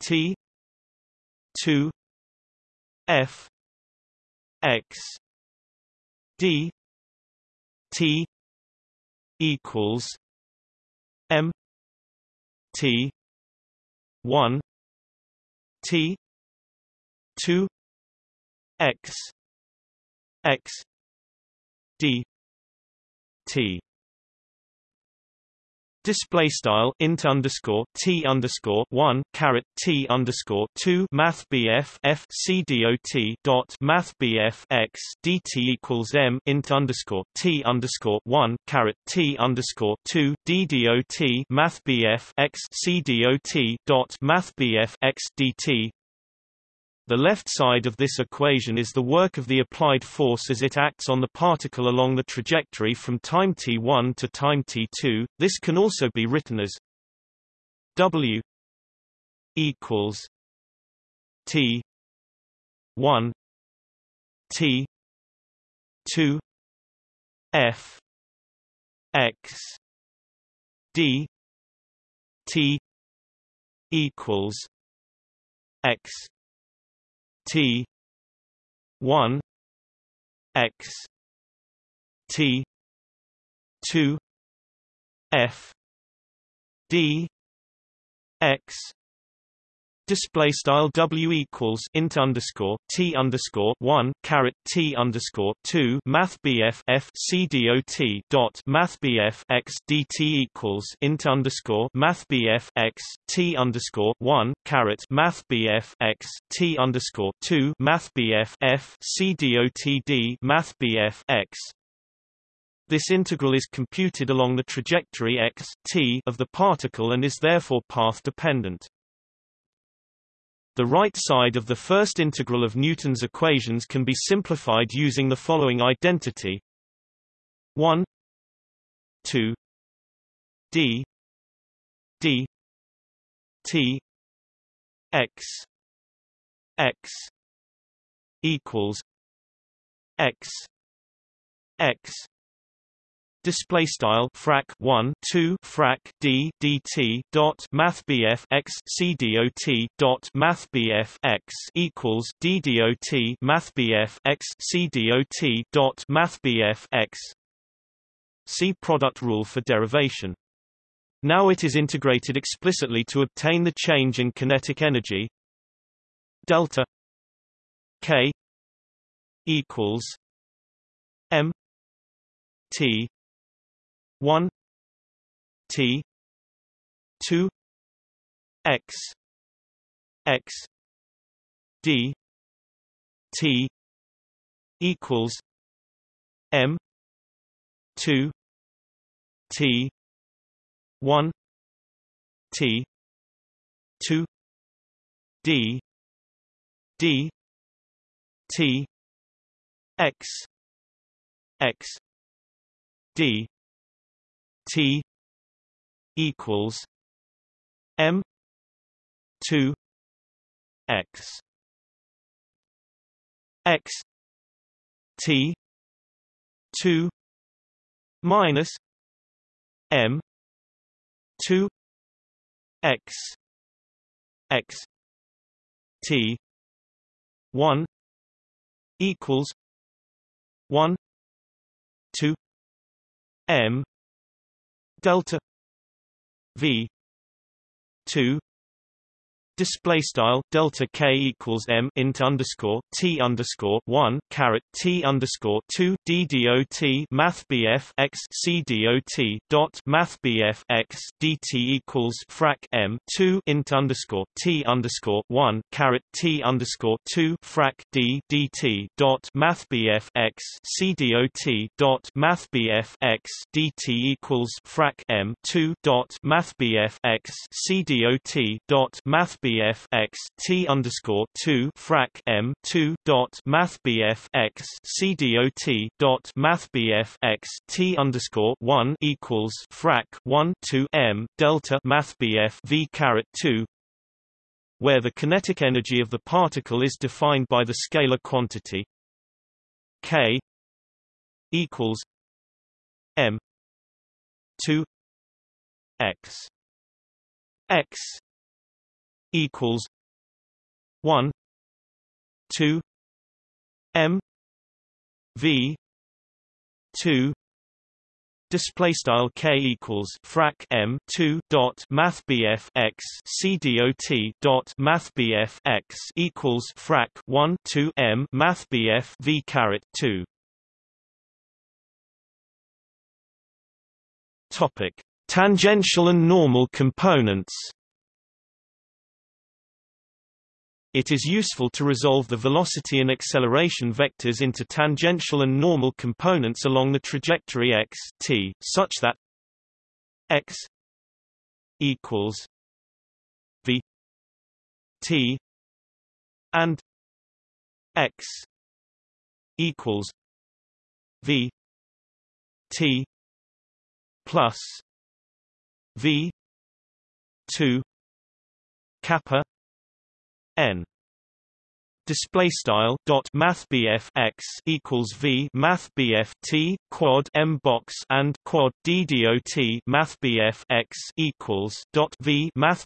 t 2 f x d t equals m t 1 t 2 x x d t Display style int underscore t underscore one caret t underscore two math bf f c dot dot math bf x dt equals m int underscore t underscore one caret t underscore two d dot math bf x c dot math bf x dt the left side of this equation is the work of the applied force as it acts on the particle along the trajectory from time t1 to time t2. This can also be written as W equals T 1 T 2 F X D T equals X T one X T two F D X Display style W equals int underscore T underscore one caret T underscore two Math BF F C dot dot Math BF X DT equals int underscore Math BF X T underscore one caret Math BF X T underscore two Math BF F C Math BF X this integral is computed along the trajectory x t of the particle and is therefore path dependent. The right side of the first integral of Newton's equations can be simplified using the following identity. 1 2 d d t x x equals x x display style frac 1 2 frac d dt dot math bf x c dot dot math bf x equals d dot math bf x c dot dot math bf x. See product rule for derivation. Now it is integrated explicitly to obtain the change in kinetic energy. Delta k equals m t 1 T 2 X X D T equals M two T one T two D D T X X D T equals M two X X T two minus M two X X T one equals one 2 m delta v 2 Display style delta k equals m int underscore t underscore one caret t underscore two d dot math bf x c dot dot math bf x dt equals frac m two int underscore t underscore one caret t underscore two frac d dt dot math bf x c dot dot math bf x dt equals frac m two dot math bf x c dot dot math BF x T underscore two frac M two dot Math BF x C dot dot Math BF x T underscore one equals frac one two M delta Math BF V caret two where the kinetic energy of the particle is defined by the scalar quantity K equals M two X X equals one two M V two Display style k equals frac m two dot math bf x c dot dot math bf x equals frac one two m math bf v caret two. Topic: Tangential and normal components. It is useful to resolve the velocity and acceleration vectors into tangential and normal components along the trajectory x t, such that x equals v t and x equals v t plus v 2 kappa n. Display style dot math x equals v math t quad m box and quad d dot math x equals dot v math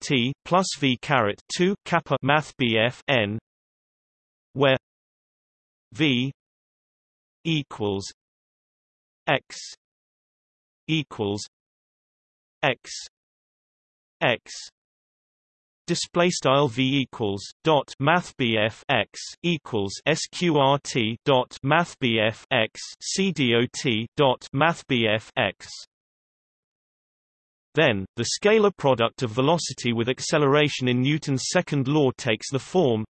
t plus v caret 2 kappa math n where v equals x equals x x display style v equals dot math bf x equals sqrt dot math bf x c dot dot math bf x. Then the scalar product of velocity with acceleration in Newton's second law takes the form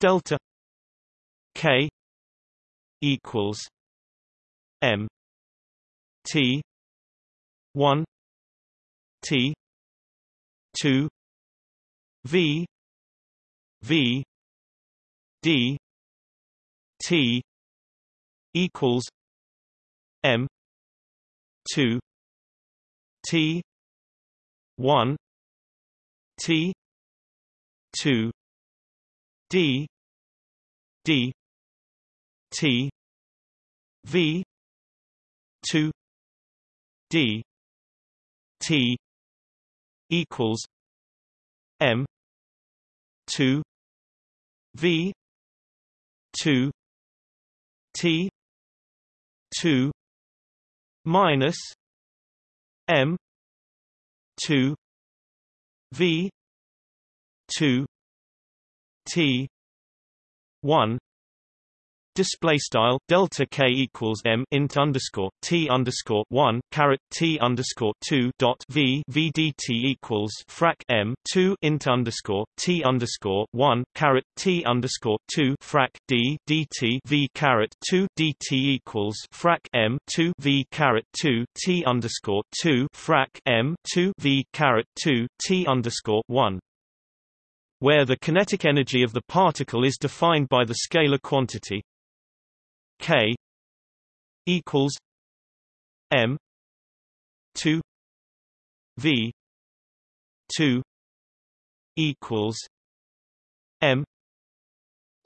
delta k equals m t 1 t 2 V V D T equals M two T one T two D D T V two D T equals M two V two T two minus M two V two T one Display style delta k equals m int underscore t underscore one caret t underscore two dot v v equals frac m two int underscore t underscore one caret t underscore two frac d dt v caret two dt equals frac m two v caret two t underscore two frac m two v caret two t underscore one. Where the kinetic energy of the particle is defined by the scalar quantity K equals M two V two equals M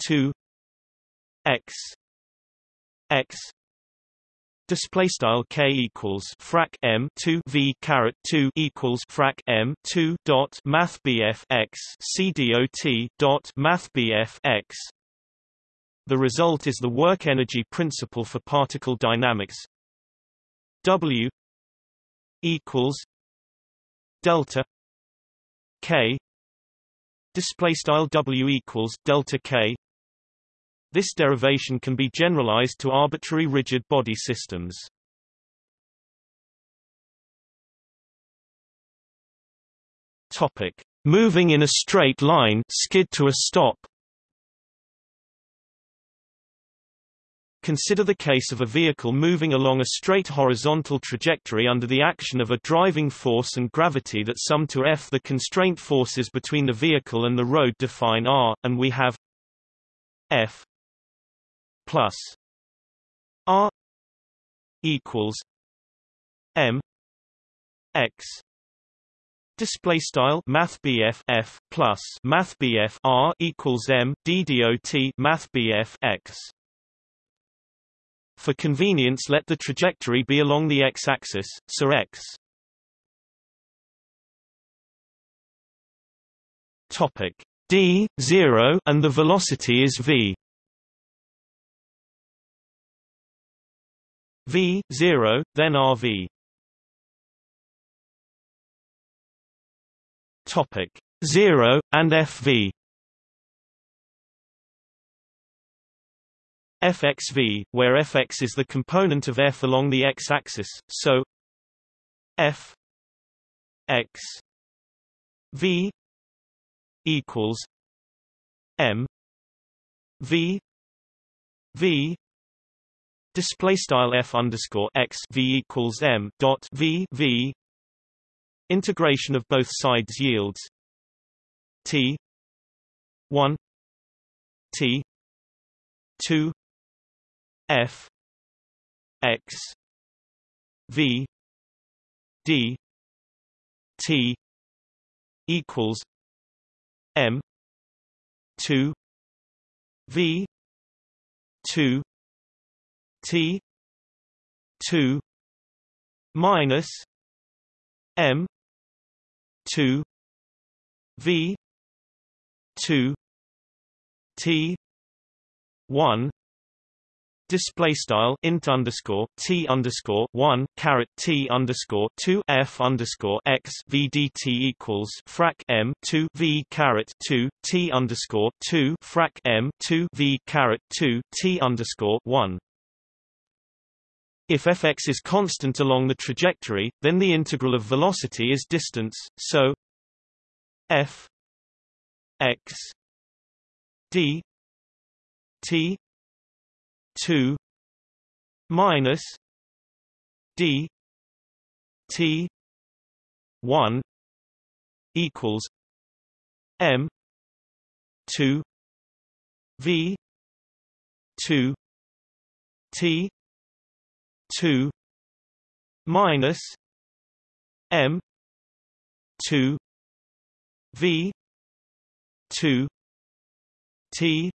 two X X Display style k equals frac m two v caret two equals frac m two dot math bf x c dot math bf x The result is the work-energy principle for particle dynamics. W equals delta K display style W equals delta K this derivation can be generalized to arbitrary rigid body systems. Topic: Moving in a straight line, skid to a stop. Consider the case of a vehicle moving along a straight horizontal trajectory under the action of a driving force and gravity that sum to F. The constraint forces between the vehicle and the road define R, and we have F plus R equals M X Display style Math F plus Math R equals M D dot Math X. For convenience, let the trajectory be along the x-axis, so x. Topic d 0 and the velocity is v. v 0 then rv topic 0 and fv fxv where fx is the component of f along the x-axis so f x v equals m v v display style f underscore x v equals m dot v v integration of both sides yields t 1 t 2 f x v d t equals m 2 v 2 T two minus M two V two T one Display style int underscore t underscore one caret t underscore two f underscore x vdt equals frac m two v caret two t underscore two frac m two v caret two t underscore one. If fx is constant along the trajectory, then the integral of velocity is distance, so f x d t 2 minus d t 1 equals m 2 v 2 t 2 minus M two V two T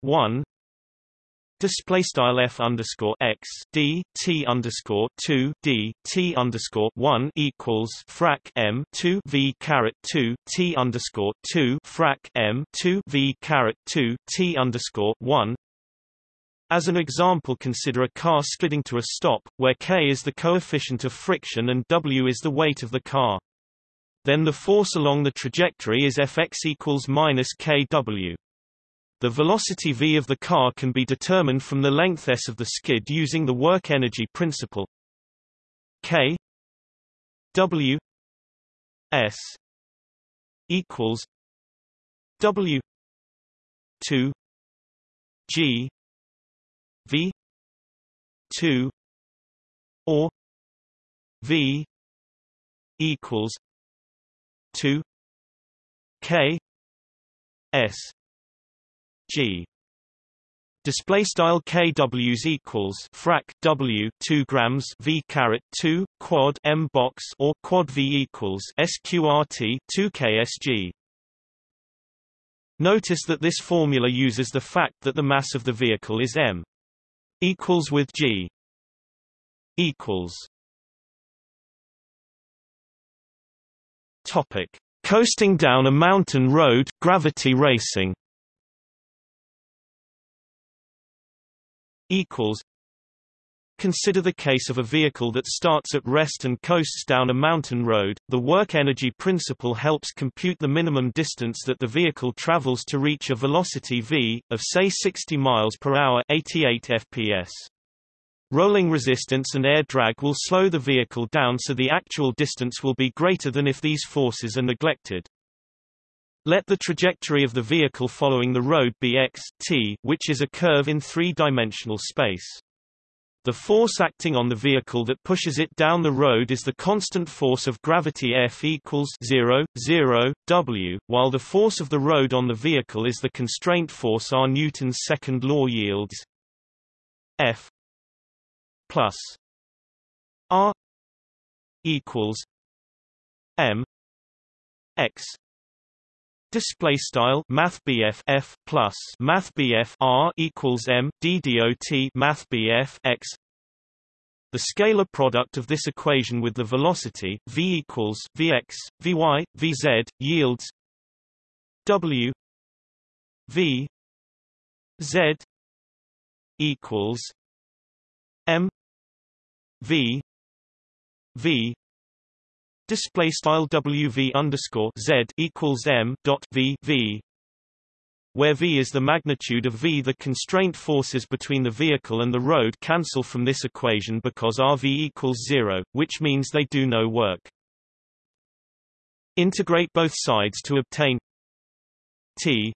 one Display style f underscore x d t underscore two d t underscore one equals frac m two v caret two t underscore two frac m two v caret two t underscore one as an example consider a car skidding to a stop, where k is the coefficient of friction and w is the weight of the car. Then the force along the trajectory is Fx equals minus kw. The velocity v of the car can be determined from the length s of the skid using the work-energy principle. k w s equals w 2 g V two or V equals two K S G. Display style kWs equals frac W two grams V caret two quad M box or quad V equals SQRT two KSG. Notice that this formula uses the fact that the mass of the vehicle is m equals with G equals Topic. Coasting down a mountain road gravity racing equals Consider the case of a vehicle that starts at rest and coasts down a mountain road. The work energy principle helps compute the minimum distance that the vehicle travels to reach a velocity v of say 60 miles per hour, 88 fps. Rolling resistance and air drag will slow the vehicle down so the actual distance will be greater than if these forces are neglected. Let the trajectory of the vehicle following the road be x, t, which is a curve in three-dimensional space. The force acting on the vehicle that pushes it down the road is the constant force of gravity F equals 0, 0, W, while the force of the road on the vehicle is the constraint force R. Newton's second law yields F plus R equals M X Display style Math F plus Math R equals M D dot Math X. The scalar product of this equation with the velocity v equals vx, vy, vz yields w v z equals m v v Display style WV underscore Z equals M dot V V where V is the magnitude of V. The constraint forces between the vehicle and the road cancel from this equation because RV equals zero, which means they do no work. Integrate both sides to obtain T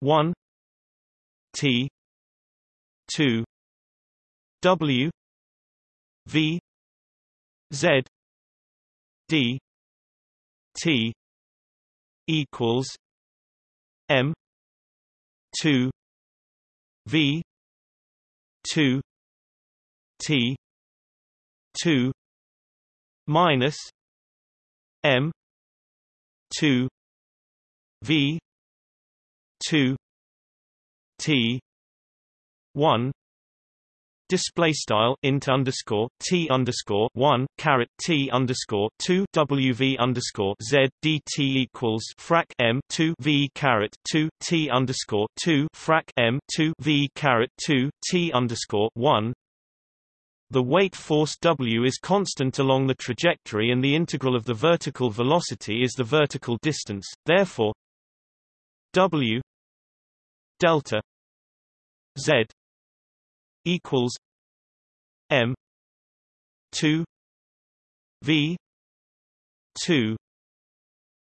1 T 2 W V Z d t equals m 2 v 2 t 2 minus m 2 v 2 t 1 display style int underscore t underscore one caret t underscore two wv underscore z dt equals frac m two v caret two t underscore two frac m two v caret two t underscore one. The weight force W is constant along the trajectory and the integral of the vertical velocity is the vertical distance, therefore W delta Z equals M two V two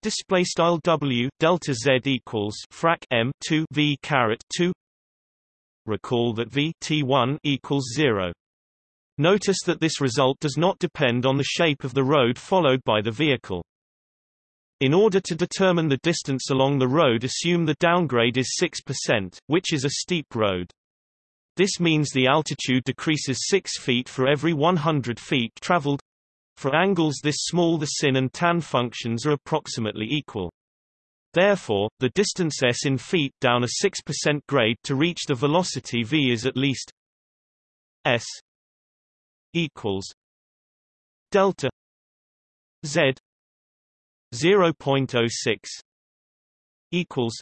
display style W delta Z equals frac M two V caret two recall that V T1 equals 0 Notice that this result does not depend on the shape of the road followed by the vehicle. In order to determine the distance along the road assume the downgrade is 6%, which is a steep road. This means the altitude decreases 6 feet for every 100 feet traveled. For angles this small the sin and tan functions are approximately equal. Therefore, the distance s in feet down a 6% grade to reach the velocity v is at least s equals delta z 0.06 equals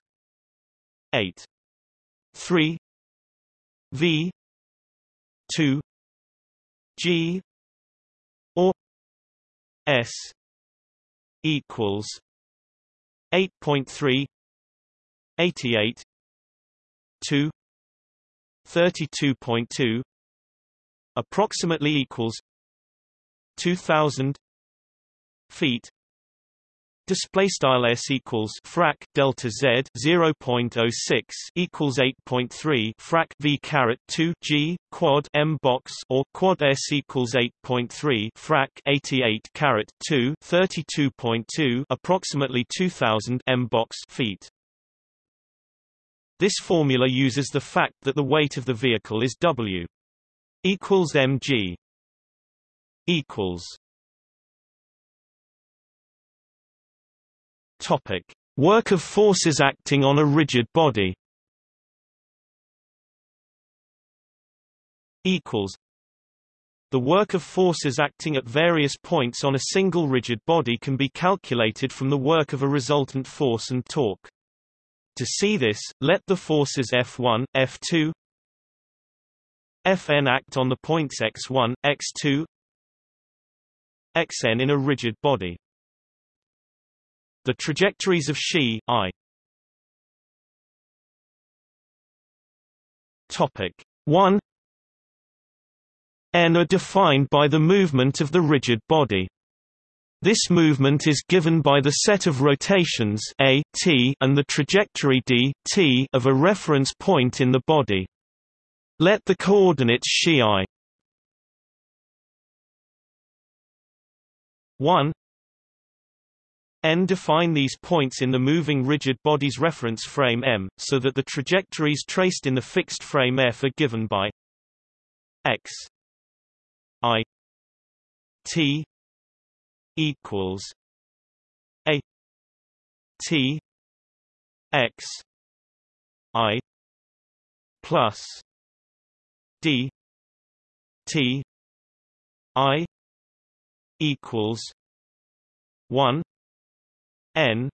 8 3 V two G or S equals eight point three eighty eight two thirty two point two approximately equals two thousand feet display style s equals frac delta z 0.06 equals 8.3 frac v caret 2 g quad m box or quad s equals 8.3 frac 88 caret 2 32.2 approximately 2000 m box feet. This formula uses the fact that the weight of the vehicle is w equals mg equals Topic: Work of forces acting on a rigid body. Equals. The work of forces acting at various points on a single rigid body can be calculated from the work of a resultant force and torque. To see this, let the forces F1, F2, Fn act on the points x1, x2, xn in a rigid body. The trajectories of Xi I. Topic 1 n are defined by the movement of the rigid body. This movement is given by the set of rotations a, t and the trajectory d, t of a reference point in the body. Let the coordinates xi. I. 1 n define these points in the moving rigid body's reference frame m, so that the trajectories traced in the fixed frame f are given by x i t equals a t x i plus d t i equals 1 n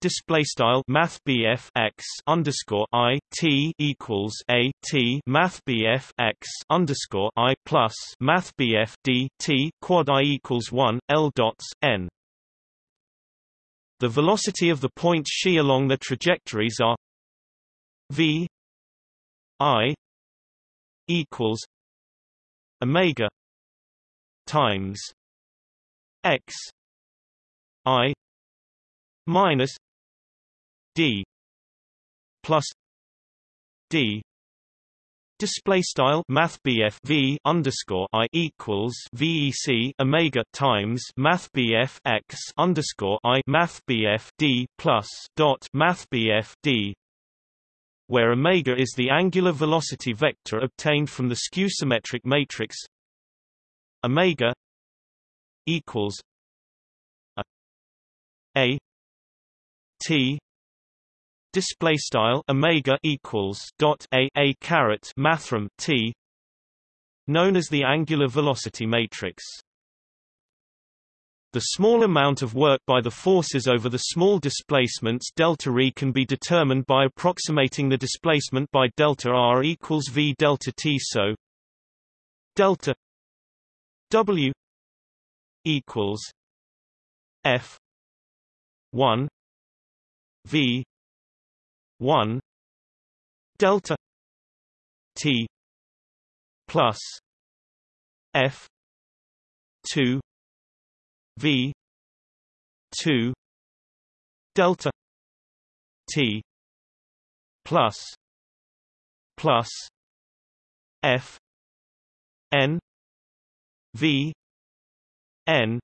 display style math x underscore i t equals a t math x underscore i plus math d t quad i equals one l dots n. The velocity of the points she along the trajectories are v i equals omega times x i minus d plus d Display style Math v underscore I equals VEC Omega times Math x underscore I Math D plus dot Math D where omega is the angular velocity vector obtained from the skew-symmetric matrix. Omega equals a, a t display style omega equals dot a a caret mathrm t known as the angular velocity matrix. The small amount of work by the forces over the small displacements delta r can be determined by approximating the displacement by delta r equals v delta t so delta w equals f 1 v 1 delta t plus f 2 v 2 delta t plus plus f n v n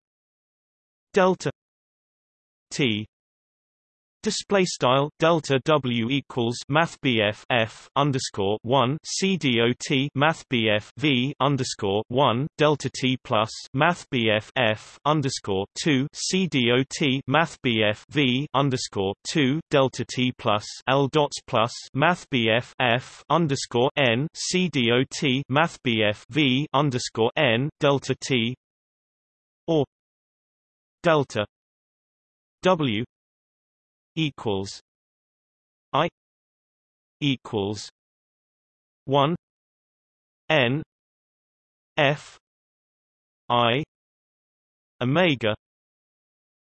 delta t Display style delta W equals Math F underscore one C D O T Math V underscore one Delta T plus Math F underscore two C D O T Math V underscore two Delta T plus L dots plus Math F underscore N C D O T Math V underscore N Delta T or Delta W equals I equals one N F I Omega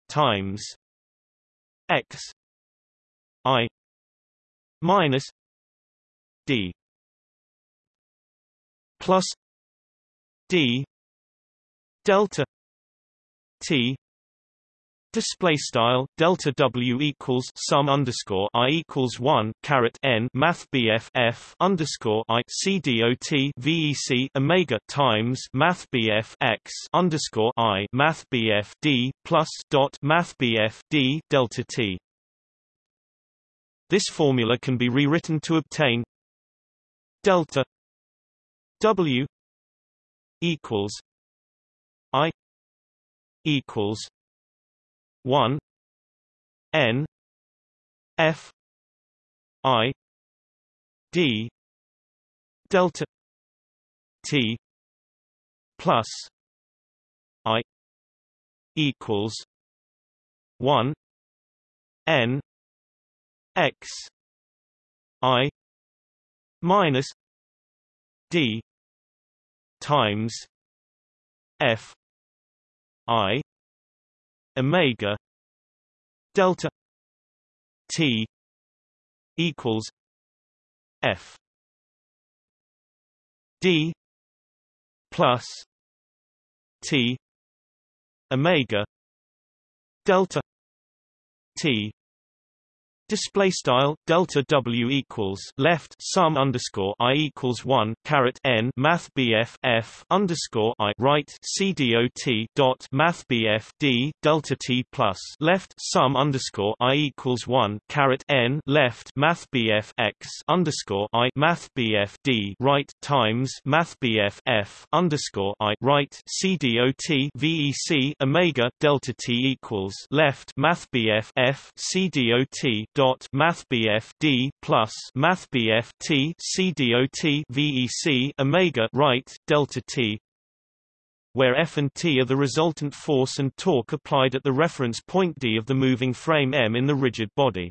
times X I minus D plus D delta T Display style delta W equals sum underscore I equals one caret N Math BF F underscore I C D O T VEC Omega times Math BF X underscore I Math BF D plus dot Math BF D delta T. This formula can be rewritten to obtain delta W equals I equals 1 n f i d delta t plus i equals 1 n x i minus d times f i omega delta t equals f d plus t omega delta t Display style delta W equals left sum underscore I equals one caret N Math BF F underscore I right C D O T dot Math BF D delta T plus left sum underscore I equals one caret N left Math BF X underscore I Math BF D right times Math BF F underscore I right C D O T VEC Omega delta T equals left Math BF F C D O T dot mathbf d plus mathbf t c dot vec omega right delta t where F and T are the resultant force and torque applied at the reference point D of the moving frame M in the rigid body.